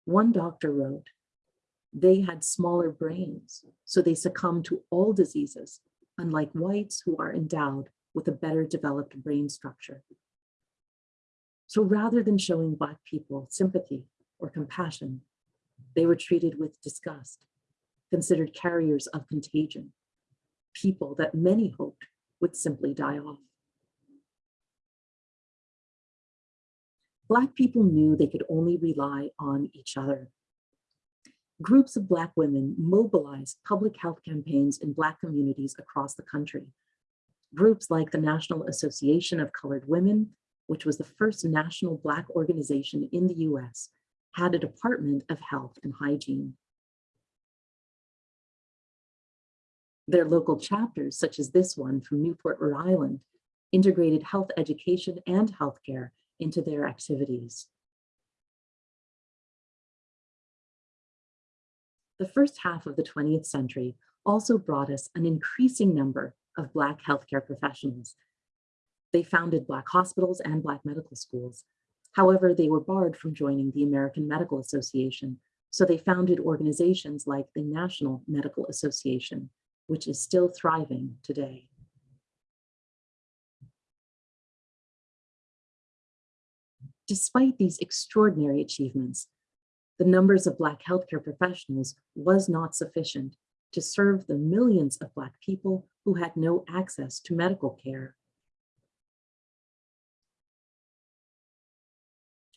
One doctor wrote, they had smaller brains, so they succumbed to all diseases, unlike whites who are endowed with a better developed brain structure. So rather than showing Black people sympathy or compassion, they were treated with disgust, considered carriers of contagion, people that many hoped would simply die off. Black people knew they could only rely on each other groups of Black women mobilized public health campaigns in Black communities across the country. Groups like the National Association of Colored Women, which was the first national Black organization in the US, had a Department of Health and Hygiene. Their local chapters, such as this one from Newport, Rhode Island, integrated health education and healthcare into their activities. the first half of the 20th century also brought us an increasing number of Black healthcare professionals. They founded Black hospitals and Black medical schools. However, they were barred from joining the American Medical Association, so they founded organizations like the National Medical Association, which is still thriving today. Despite these extraordinary achievements, the numbers of Black healthcare professionals was not sufficient to serve the millions of Black people who had no access to medical care.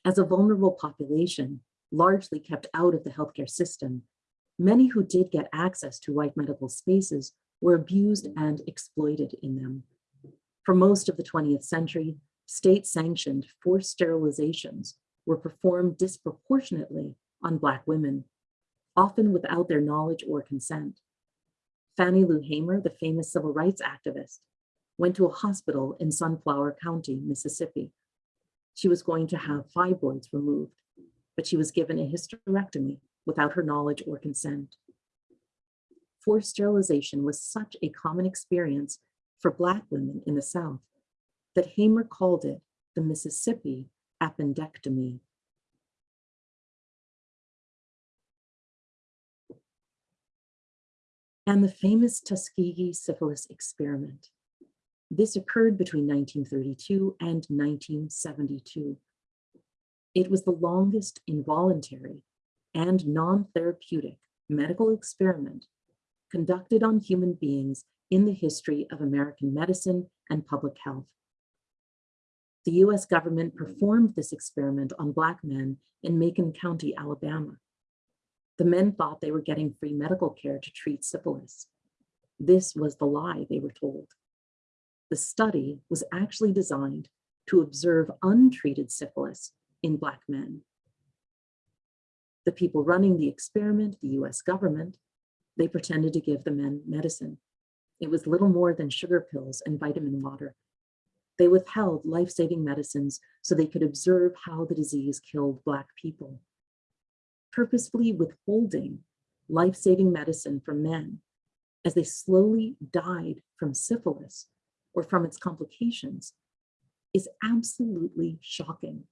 As a vulnerable population, largely kept out of the healthcare system, many who did get access to white medical spaces were abused and exploited in them. For most of the 20th century, state-sanctioned forced sterilizations were performed disproportionately on Black women, often without their knowledge or consent. Fannie Lou Hamer, the famous civil rights activist, went to a hospital in Sunflower County, Mississippi. She was going to have fibroids removed, but she was given a hysterectomy without her knowledge or consent. forced sterilization was such a common experience for Black women in the South that Hamer called it the Mississippi appendectomy. And the famous Tuskegee syphilis experiment. This occurred between 1932 and 1972. It was the longest involuntary and non-therapeutic medical experiment conducted on human beings in the history of American medicine and public health. The US government performed this experiment on Black men in Macon County, Alabama. The men thought they were getting free medical care to treat syphilis. This was the lie they were told. The study was actually designed to observe untreated syphilis in Black men. The people running the experiment, the US government, they pretended to give the men medicine. It was little more than sugar pills and vitamin water. They withheld life-saving medicines so they could observe how the disease killed Black people. Purposefully withholding life-saving medicine from men as they slowly died from syphilis or from its complications is absolutely shocking.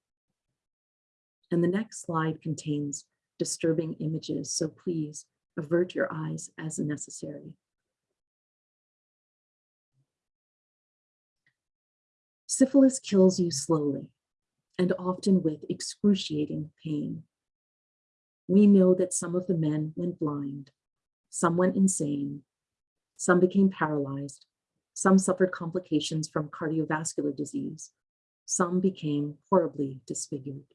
And the next slide contains disturbing images, so please avert your eyes as necessary. Syphilis kills you slowly and often with excruciating pain. We know that some of the men went blind, some went insane, some became paralyzed, some suffered complications from cardiovascular disease, some became horribly disfigured.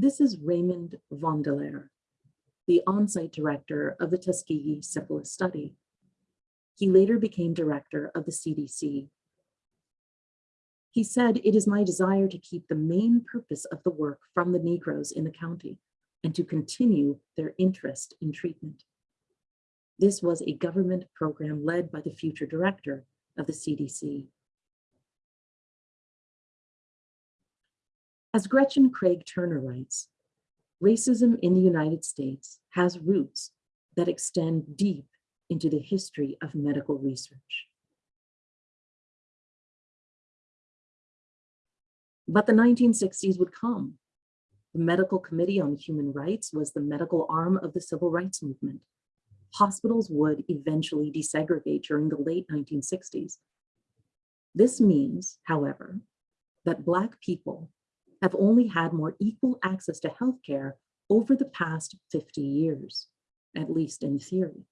This is Raymond Vonderlehr, the on-site director of the Tuskegee syphilis study. He later became director of the CDC. He said, it is my desire to keep the main purpose of the work from the Negroes in the county and to continue their interest in treatment. This was a government program led by the future director of the CDC. As Gretchen Craig Turner writes, racism in the United States has roots that extend deep into the history of medical research. But the 1960s would come. The Medical Committee on Human Rights was the medical arm of the civil rights movement. Hospitals would eventually desegregate during the late 1960s. This means, however, that Black people have only had more equal access to healthcare over the past 50 years, at least in theory.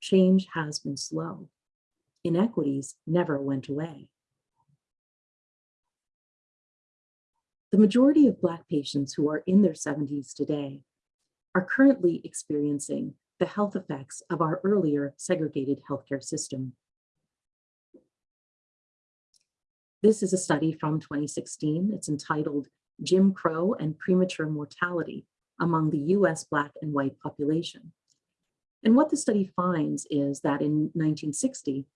Change has been slow. Inequities never went away. The majority of Black patients who are in their 70s today are currently experiencing the health effects of our earlier segregated healthcare system. This is a study from 2016. It's entitled Jim Crow and Premature Mortality Among the US Black and White Population. And what the study finds is that in 1960,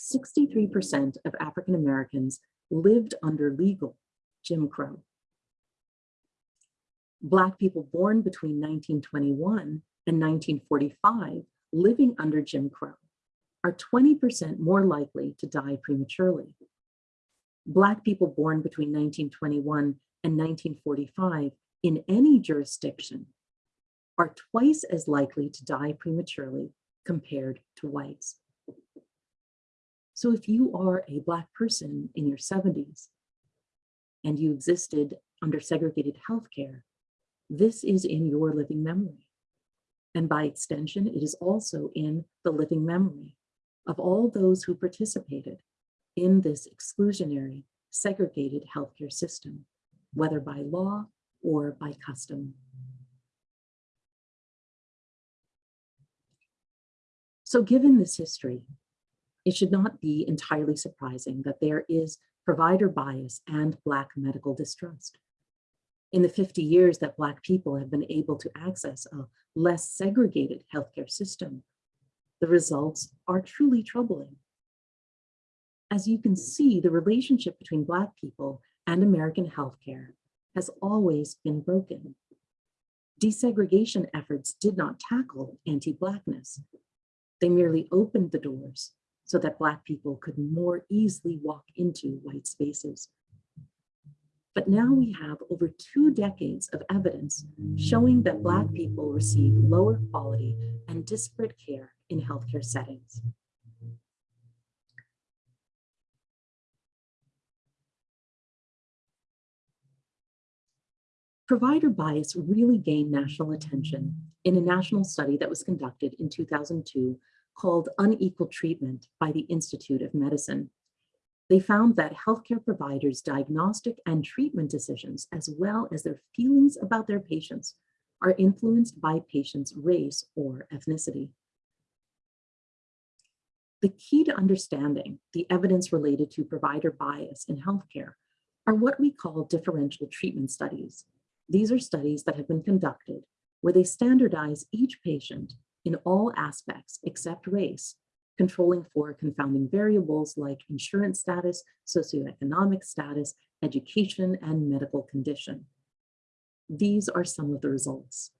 63% of African Americans lived under legal Jim Crow. Black people born between 1921 and 1945 living under Jim Crow are 20% more likely to die prematurely. Black people born between 1921 and 1945 in any jurisdiction are twice as likely to die prematurely compared to whites. So if you are a Black person in your 70s and you existed under segregated healthcare, this is in your living memory. And by extension, it is also in the living memory of all those who participated in this exclusionary, segregated healthcare system, whether by law or by custom. So given this history, it should not be entirely surprising that there is provider bias and Black medical distrust. In the 50 years that Black people have been able to access a less segregated healthcare system, the results are truly troubling. As you can see, the relationship between Black people and American healthcare has always been broken. Desegregation efforts did not tackle anti-Blackness. They merely opened the doors so that Black people could more easily walk into white spaces. But now we have over two decades of evidence showing that Black people receive lower quality and disparate care in healthcare settings. Provider bias really gained national attention in a national study that was conducted in 2002 called Unequal Treatment by the Institute of Medicine. They found that healthcare providers' diagnostic and treatment decisions, as well as their feelings about their patients, are influenced by patients' race or ethnicity. The key to understanding the evidence related to provider bias in healthcare are what we call differential treatment studies. These are studies that have been conducted where they standardize each patient in all aspects except race, controlling for confounding variables like insurance status, socioeconomic status, education, and medical condition. These are some of the results.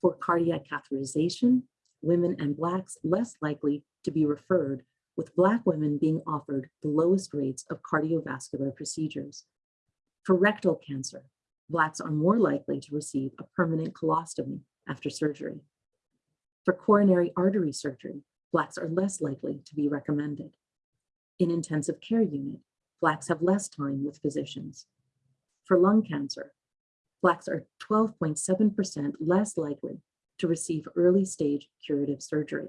For cardiac catheterization, women and Blacks less likely to be referred, with Black women being offered the lowest rates of cardiovascular procedures. For rectal cancer, Blacks are more likely to receive a permanent colostomy after surgery. For coronary artery surgery, Blacks are less likely to be recommended. In intensive care unit, Blacks have less time with physicians. For lung cancer, Blacks are 12.7% less likely to receive early stage curative surgery.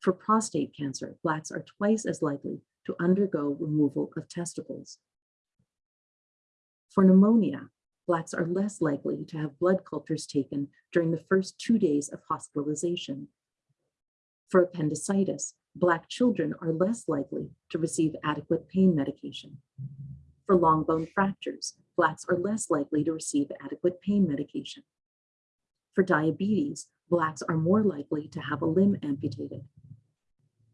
For prostate cancer, Blacks are twice as likely to undergo removal of testicles. For pneumonia, Blacks are less likely to have blood cultures taken during the first two days of hospitalization. For appendicitis, Black children are less likely to receive adequate pain medication. For long bone fractures, Blacks are less likely to receive adequate pain medication. For diabetes, Blacks are more likely to have a limb amputated.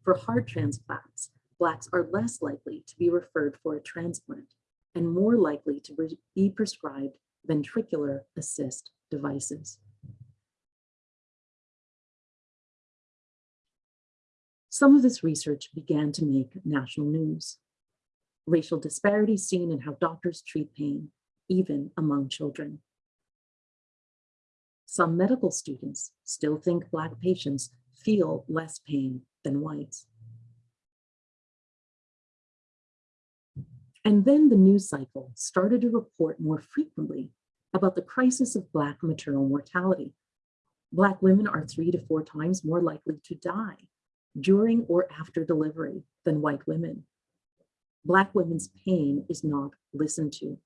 For heart transplants, Blacks are less likely to be referred for a transplant and more likely to be prescribed ventricular assist devices. Some of this research began to make national news. Racial disparities seen in how doctors treat pain, even among children. Some medical students still think Black patients feel less pain than whites. And then the news cycle started to report more frequently about the crisis of Black maternal mortality. Black women are three to four times more likely to die during or after delivery than white women. Black women's pain is not listened to.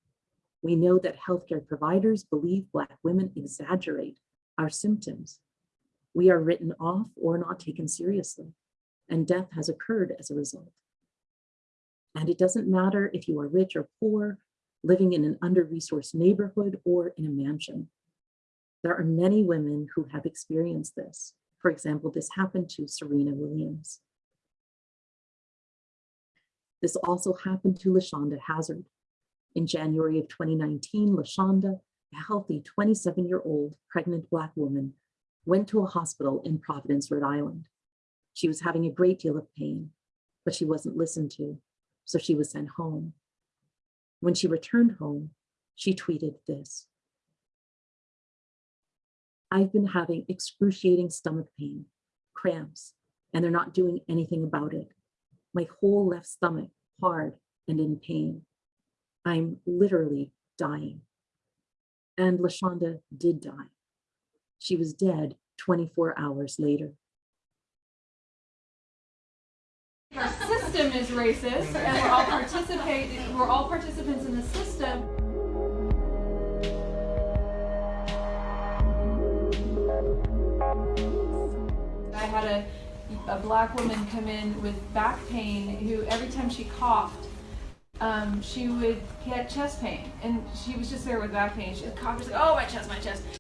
We know that healthcare providers believe Black women exaggerate our symptoms. We are written off or not taken seriously, and death has occurred as a result. And it doesn't matter if you are rich or poor, living in an under-resourced neighborhood or in a mansion. There are many women who have experienced this. For example, this happened to Serena Williams. This also happened to LaShonda Hazard. In January of 2019, LaShonda, a healthy 27-year-old pregnant Black woman, went to a hospital in Providence, Rhode Island. She was having a great deal of pain, but she wasn't listened to so she was sent home. When she returned home, she tweeted this. I've been having excruciating stomach pain, cramps, and they're not doing anything about it. My whole left stomach hard and in pain. I'm literally dying. And LaShonda did die. She was dead 24 hours later. System is racist and we're all participating we're all participants in the system I had a, a black woman come in with back pain who every time she coughed, um, she would get chest pain. And she was just there with back pain. She coughed, she's like, oh, my chest, my chest.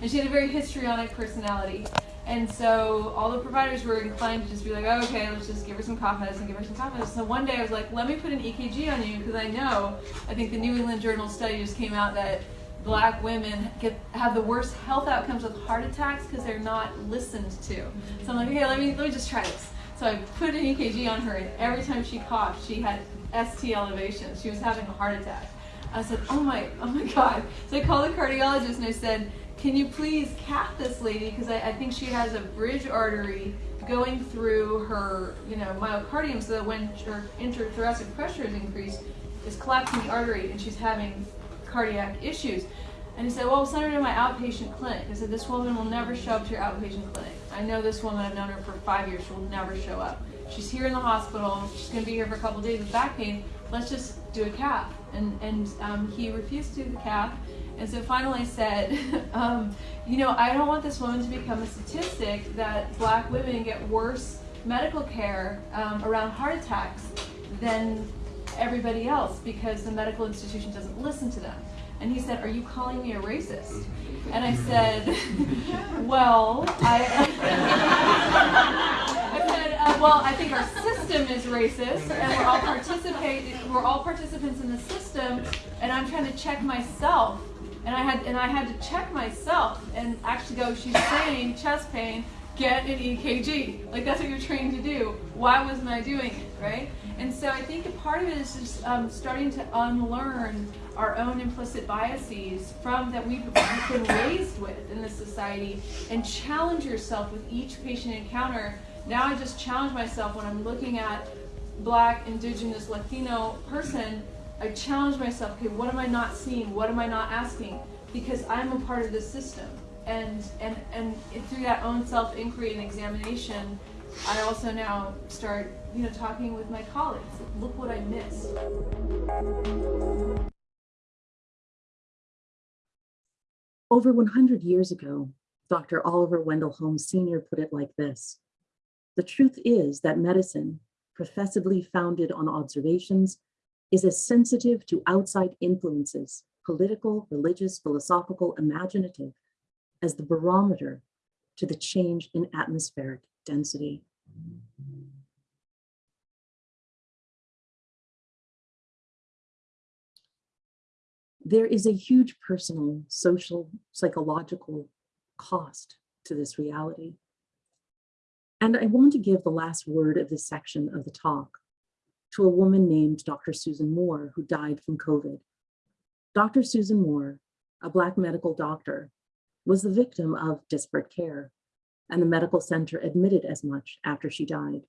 And she had a very histrionic personality. And so all the providers were inclined to just be like, oh, okay, let's just give her some cough medicine, give her some cough medicine. So one day I was like, let me put an EKG on you because I know, I think the New England Journal study just came out that black women get have the worst health outcomes with heart attacks because they're not listened to. So I'm like, okay, let me let me just try this. So I put an EKG on her, and every time she coughed, she had ST elevations. She was having a heart attack. I said, oh my, oh my God. So I called the cardiologist and I said, can you please cath this lady? Because I, I think she has a bridge artery going through her, you know, myocardium so that when her interthoracic pressure is increased, it's collapsing the artery and she's having cardiac issues. And he said, well, send her to my outpatient clinic. I said, this woman will never show up to your outpatient clinic. I know this woman, I've known her for five years, she will never show up. She's here in the hospital, she's gonna be here for a couple days with back pain, let's just do a cath. And, and um, he refused to do the cath. And so finally said, um, you know, I don't want this woman to become a statistic that black women get worse medical care um, around heart attacks than everybody else because the medical institution doesn't listen to them. And he said, are you calling me a racist? And I said, well, I, I said, uh, well, I think our system is racist and we're all participate, we're all participants in the system and I'm trying to check myself and I had and I had to check myself and actually go, she's saying chest pain, get an EKG. Like that's what you're trained to do. Why wasn't I doing it, right? And so I think a part of it is just um, starting to unlearn our own implicit biases from that we've been raised with in this society and challenge yourself with each patient encounter. Now I just challenge myself when I'm looking at black, indigenous, Latino person I challenge myself, okay, what am I not seeing? What am I not asking? Because I'm a part of this system. And, and, and through that own self-inquiry and examination, I also now start, you know, talking with my colleagues. Look what I missed. Over 100 years ago, Dr. Oliver Wendell Holmes Sr. put it like this. The truth is that medicine, professedly founded on observations, is as sensitive to outside influences, political, religious, philosophical, imaginative, as the barometer to the change in atmospheric density. There is a huge personal, social, psychological cost to this reality. And I want to give the last word of this section of the talk to a woman named Dr. Susan Moore, who died from COVID. Dr. Susan Moore, a Black medical doctor, was the victim of disparate care, and the medical center admitted as much after she died.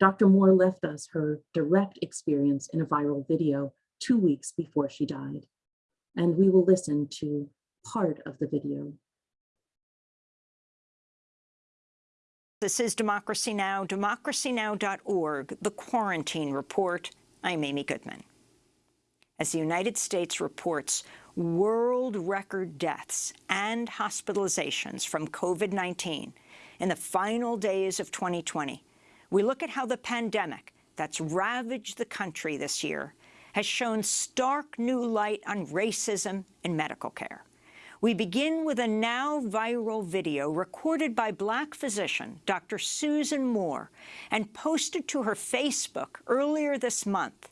Dr. Moore left us her direct experience in a viral video two weeks before she died, and we will listen to part of the video. This is Democracy Now!, democracynow.org, The Quarantine Report. I'm Amy Goodman. As the United States reports world record deaths and hospitalizations from COVID-19 in the final days of 2020, we look at how the pandemic that's ravaged the country this year has shone stark new light on racism in medical care. We begin with a now viral video recorded by Black physician Dr. Susan Moore and posted to her Facebook earlier this month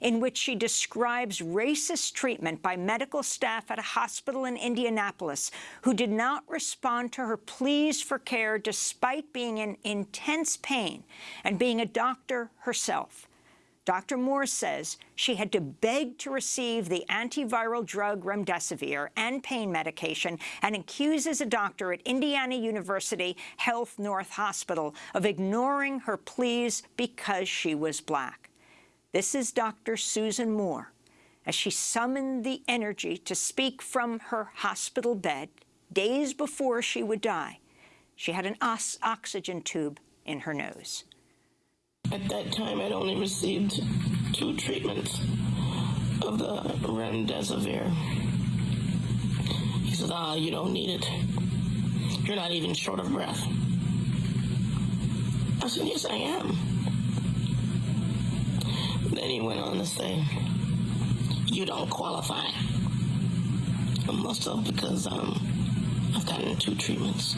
in which she describes racist treatment by medical staff at a hospital in Indianapolis who did not respond to her pleas for care despite being in intense pain and being a doctor herself. Dr. Moore says she had to beg to receive the antiviral drug remdesivir and pain medication and accuses a doctor at Indiana University Health North Hospital of ignoring her pleas because she was black. This is Dr. Susan Moore as she summoned the energy to speak from her hospital bed days before she would die. She had an oxygen tube in her nose. At that time, I'd only received two treatments. of the remdesivir. He says, ah, you don't need it. You're not even short of breath. I said, yes, I am. Then he went on to say, you don't qualify. I must have because um, I've gotten two treatments.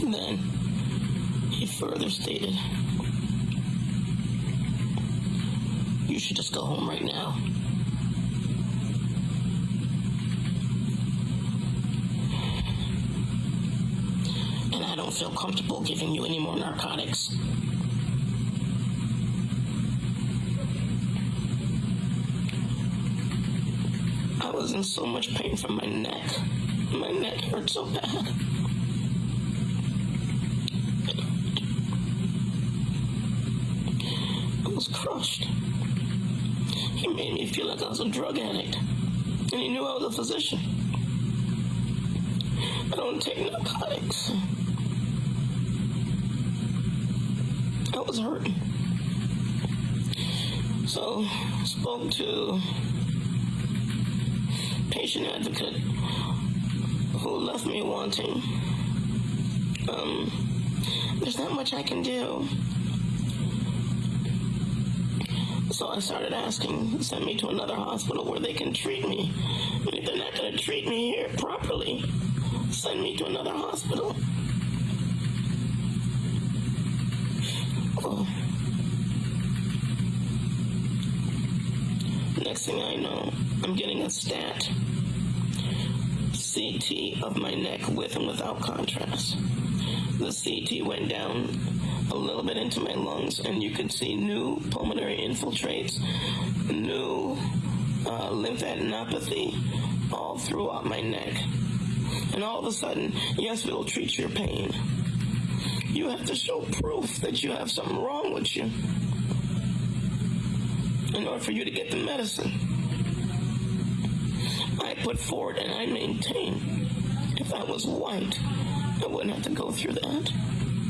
And then he further stated, you should just go home right now. And I don't feel comfortable giving you any more narcotics. I was in so much pain from my neck. My neck hurt so bad. I was crushed. He made me feel like I was a drug addict. And he knew I was a physician. I don't take narcotics. I was hurting. So spoke to patient advocate who left me wanting. Um, there's not much I can do. So I started asking, send me to another hospital where they can treat me. And if they're not going to treat me here properly, send me to another hospital. Oh. Next thing I know, I'm getting a stat CT of my neck with and without contrast. The CT went down a little bit into my lungs, and you could see new pulmonary infiltrates, new uh, lymphadenopathy all throughout my neck. And all of a sudden, yes, we'll treat your pain. You have to show proof that you have something wrong with you in order for you to get the medicine. I put forward and I maintain if I was white, I wouldn't have to go through that.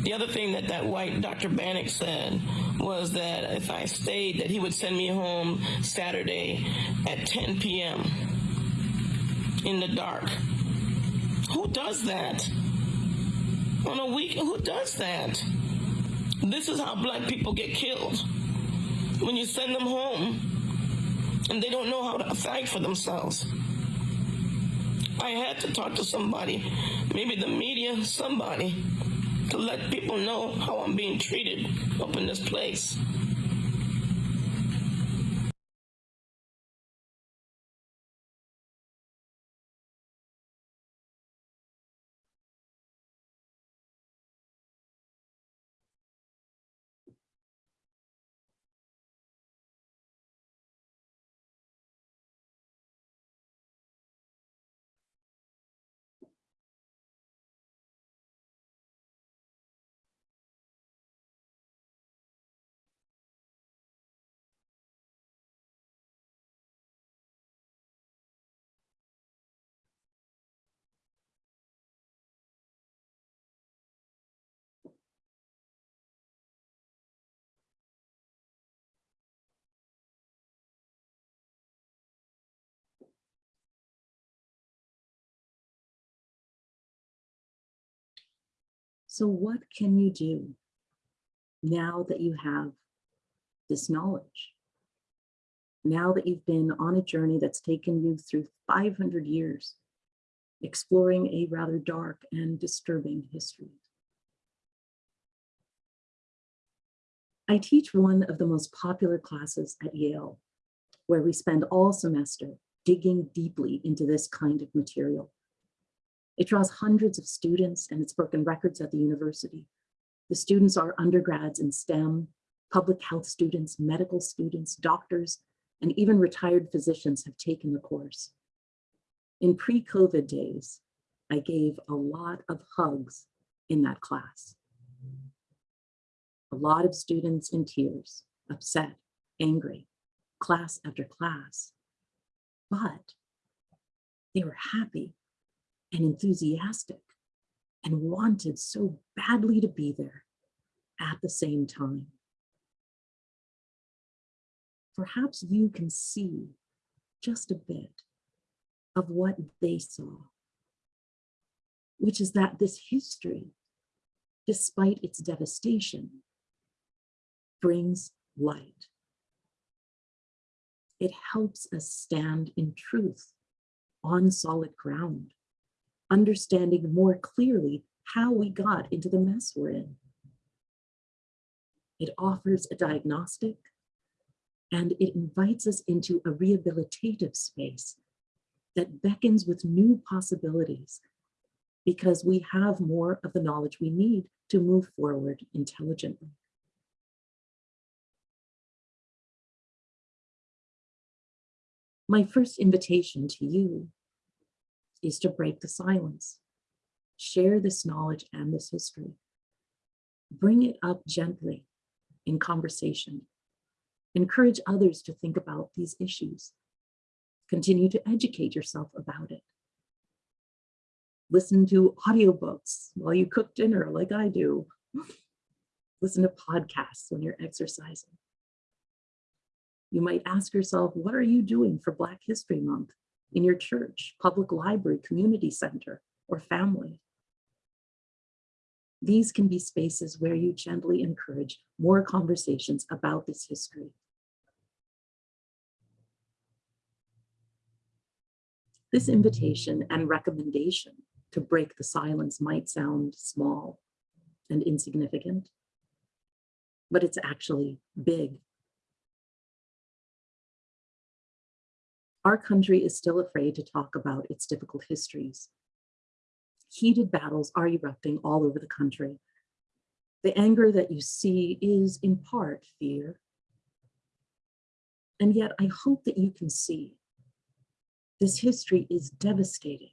The other thing that that white Dr. Bannock said was that if I stayed, that he would send me home Saturday at 10 p.m. in the dark. Who does that? On a weekend, who does that? This is how black people get killed. When you send them home and they don't know how to fight for themselves. I had to talk to somebody, maybe the media, somebody, to let people know how I'm being treated up in this place. So what can you do now that you have this knowledge? Now that you've been on a journey that's taken you through 500 years, exploring a rather dark and disturbing history. I teach one of the most popular classes at Yale, where we spend all semester digging deeply into this kind of material. It draws hundreds of students and it's broken records at the university. The students are undergrads in STEM, public health students, medical students, doctors, and even retired physicians have taken the course. In pre-COVID days, I gave a lot of hugs in that class. A lot of students in tears, upset, angry, class after class, but they were happy and enthusiastic and wanted so badly to be there at the same time. perhaps you can see just a bit of what they saw, which is that this history, despite its devastation, brings light. It helps us stand in truth on solid ground, understanding more clearly how we got into the mess we're in. It offers a diagnostic and it invites us into a rehabilitative space that beckons with new possibilities because we have more of the knowledge we need to move forward intelligently. My first invitation to you is to break the silence, share this knowledge and this history, bring it up gently in conversation, encourage others to think about these issues, continue to educate yourself about it. Listen to audiobooks while you cook dinner like I do. Listen to podcasts when you're exercising. You might ask yourself, what are you doing for Black History Month in your church, public library, community center, or family? These can be spaces where you gently encourage more conversations about this history. This invitation and recommendation to break the silence might sound small and insignificant, but it's actually big. Our country is still afraid to talk about its difficult histories. Heated battles are erupting all over the country. The anger that you see is in part fear. And yet I hope that you can see this history is devastating,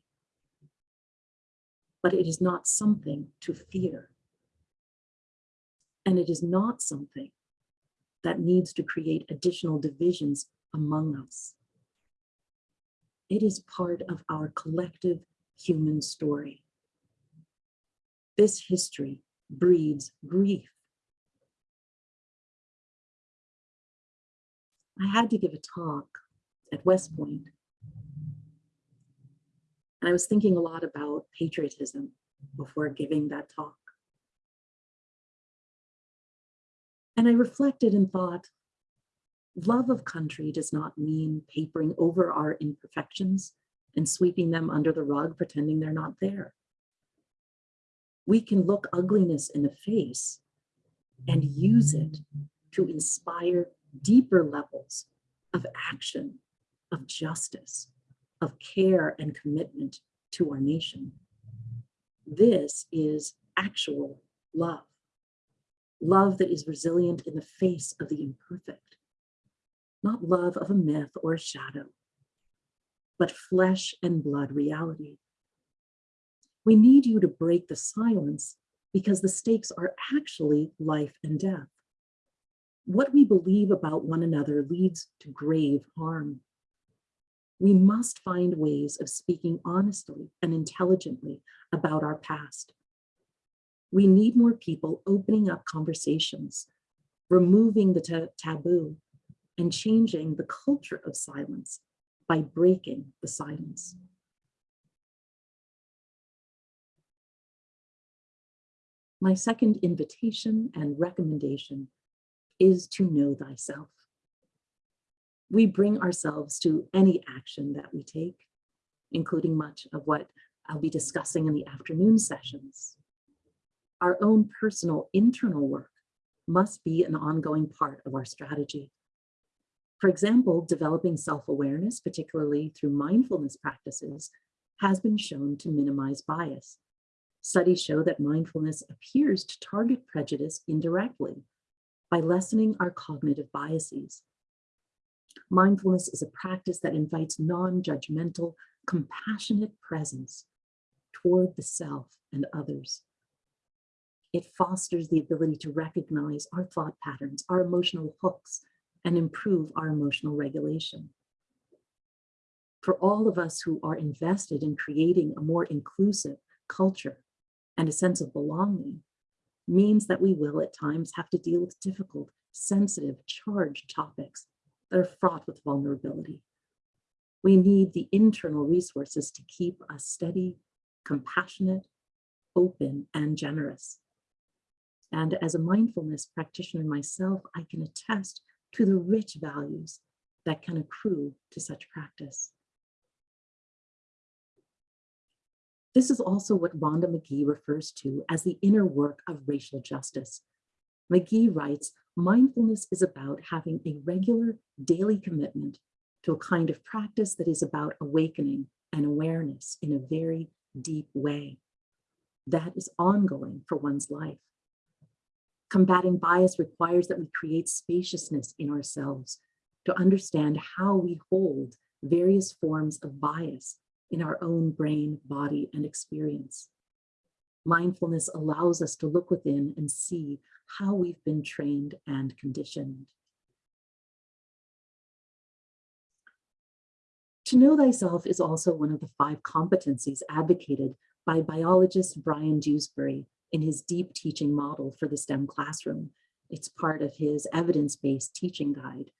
but it is not something to fear. And it is not something that needs to create additional divisions among us. It is part of our collective human story. This history breeds grief. I had to give a talk at West Point and I was thinking a lot about patriotism before giving that talk. And I reflected and thought, love of country does not mean papering over our imperfections and sweeping them under the rug, pretending they're not there. We can look ugliness in the face and use it to inspire deeper levels of action, of justice, of care and commitment to our nation. This is actual love. Love that is resilient in the face of the imperfect. Not love of a myth or a shadow, but flesh and blood reality. We need you to break the silence because the stakes are actually life and death. What we believe about one another leads to grave harm we must find ways of speaking honestly and intelligently about our past. We need more people opening up conversations, removing the taboo, and changing the culture of silence by breaking the silence. My second invitation and recommendation is to know thyself we bring ourselves to any action that we take, including much of what I'll be discussing in the afternoon sessions. Our own personal internal work must be an ongoing part of our strategy. For example, developing self-awareness, particularly through mindfulness practices, has been shown to minimize bias. Studies show that mindfulness appears to target prejudice indirectly by lessening our cognitive biases Mindfulness is a practice that invites non-judgmental, compassionate presence toward the self and others. It fosters the ability to recognize our thought patterns, our emotional hooks, and improve our emotional regulation. For all of us who are invested in creating a more inclusive culture and a sense of belonging, means that we will at times have to deal with difficult, sensitive, charged topics that are fraught with vulnerability. We need the internal resources to keep us steady, compassionate, open, and generous. And as a mindfulness practitioner myself, I can attest to the rich values that can accrue to such practice. This is also what Rhonda Magee refers to as the inner work of racial justice. Magee writes, mindfulness is about having a regular daily commitment to a kind of practice that is about awakening and awareness in a very deep way. That is ongoing for one's life. Combating bias requires that we create spaciousness in ourselves to understand how we hold various forms of bias in our own brain, body, and experience. Mindfulness allows us to look within and see how we've been trained and conditioned. To know thyself is also one of the five competencies advocated by biologist Brian Dewsbury in his deep teaching model for the STEM classroom. It's part of his evidence-based teaching guide.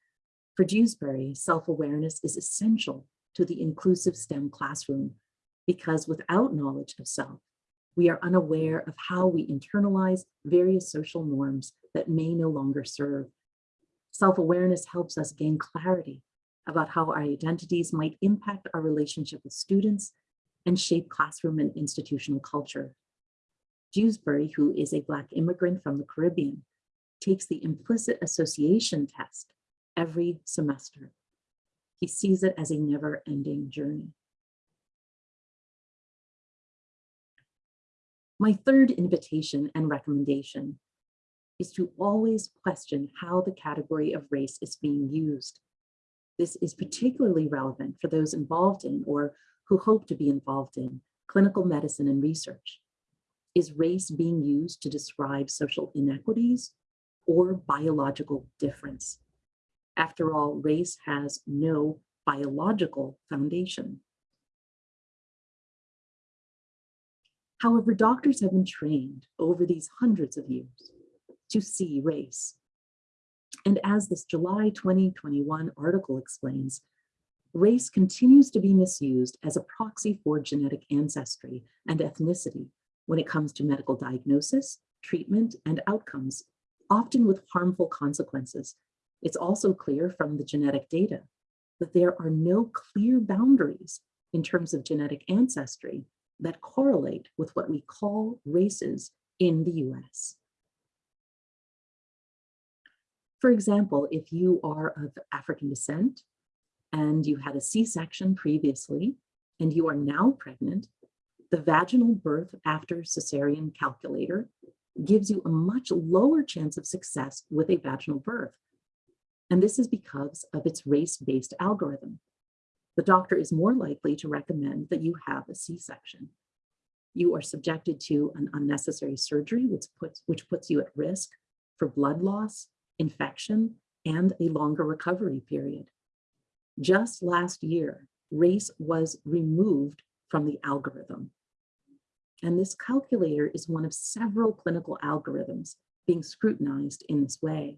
For Dewsbury, self-awareness is essential to the inclusive STEM classroom because without knowledge of self, we are unaware of how we internalize various social norms that may no longer serve. Self-awareness helps us gain clarity about how our identities might impact our relationship with students and shape classroom and institutional culture. Dewsbury, who is a Black immigrant from the Caribbean, takes the implicit association test every semester. He sees it as a never-ending journey. My third invitation and recommendation is to always question how the category of race is being used. This is particularly relevant for those involved in or who hope to be involved in clinical medicine and research. Is race being used to describe social inequities or biological difference? After all, race has no biological foundation. However, doctors have been trained over these hundreds of years to see race. And as this July 2021 article explains, race continues to be misused as a proxy for genetic ancestry and ethnicity when it comes to medical diagnosis, treatment, and outcomes, often with harmful consequences. It's also clear from the genetic data that there are no clear boundaries in terms of genetic ancestry that correlate with what we call races in the US. For example, if you are of African descent and you had a C-section previously and you are now pregnant, the vaginal birth after cesarean calculator gives you a much lower chance of success with a vaginal birth. And this is because of its race-based algorithm. The doctor is more likely to recommend that you have a C-section. You are subjected to an unnecessary surgery, which puts, which puts you at risk for blood loss, infection, and a longer recovery period. Just last year, race was removed from the algorithm. And this calculator is one of several clinical algorithms being scrutinized in this way.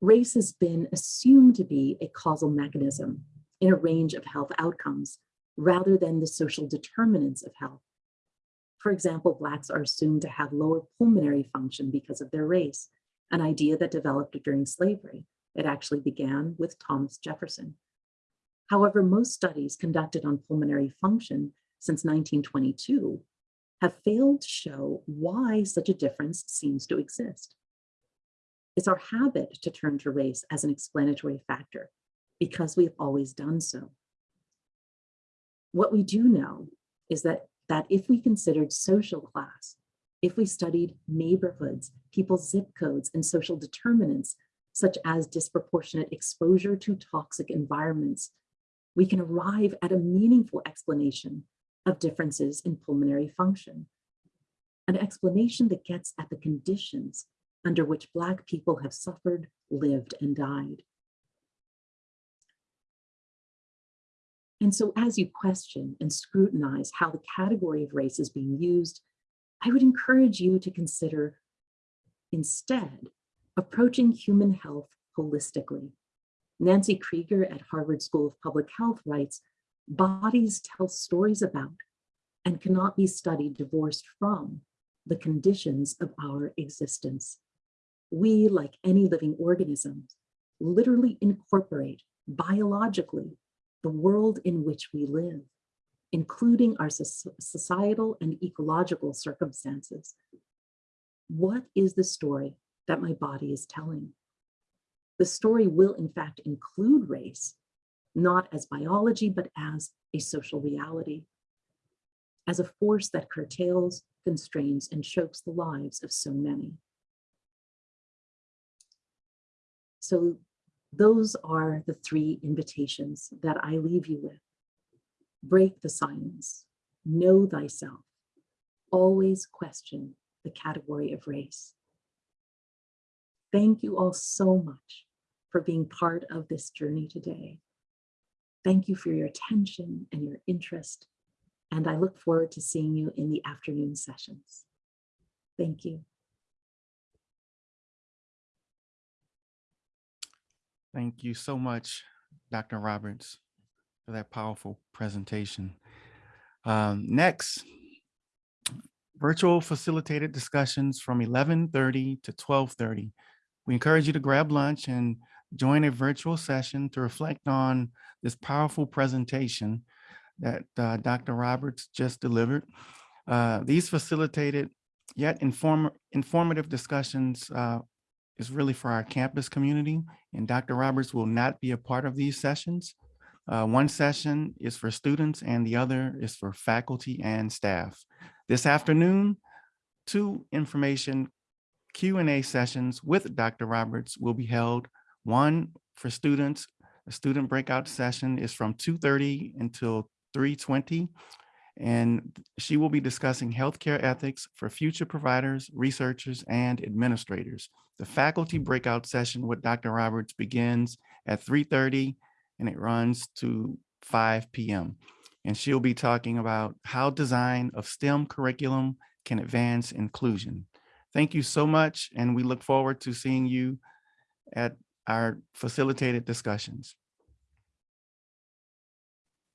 Race has been assumed to be a causal mechanism in a range of health outcomes rather than the social determinants of health. For example, Blacks are assumed to have lower pulmonary function because of their race, an idea that developed during slavery. It actually began with Thomas Jefferson. However, most studies conducted on pulmonary function since 1922 have failed to show why such a difference seems to exist. It's our habit to turn to race as an explanatory factor because we've always done so. What we do know is that, that if we considered social class, if we studied neighborhoods, people's zip codes and social determinants, such as disproportionate exposure to toxic environments, we can arrive at a meaningful explanation of differences in pulmonary function. An explanation that gets at the conditions under which Black people have suffered, lived, and died. And so as you question and scrutinize how the category of race is being used, I would encourage you to consider instead approaching human health holistically. Nancy Krieger at Harvard School of Public Health writes, bodies tell stories about and cannot be studied divorced from the conditions of our existence. We, like any living organism, literally incorporate biologically the world in which we live, including our societal and ecological circumstances. What is the story that my body is telling? The story will in fact include race, not as biology, but as a social reality, as a force that curtails, constrains, and chokes the lives of so many. So those are the three invitations that I leave you with. Break the silence, know thyself, always question the category of race. Thank you all so much for being part of this journey today. Thank you for your attention and your interest, and I look forward to seeing you in the afternoon sessions. Thank you. Thank you so much, Dr. Roberts, for that powerful presentation. Um, next, virtual facilitated discussions from 11:30 to 12:30. We encourage you to grab lunch and join a virtual session to reflect on this powerful presentation that uh, Dr. Roberts just delivered. Uh, These facilitated yet inform informative discussions uh, is really for our campus community, and Dr. Roberts will not be a part of these sessions. Uh, One session is for students and the other is for faculty and staff. This afternoon, two information Q and A sessions with Dr. Roberts will be held. One for students, a student breakout session is from 2:30 until 3:20. And she will be discussing healthcare ethics for future providers, researchers, and administrators. The faculty breakout session with Dr. Roberts begins at 3:30 and it runs to 5 p.m. And she'll be talking about how design of STEM curriculum can advance inclusion. Thank you so much, and we look forward to seeing you at our facilitated discussions.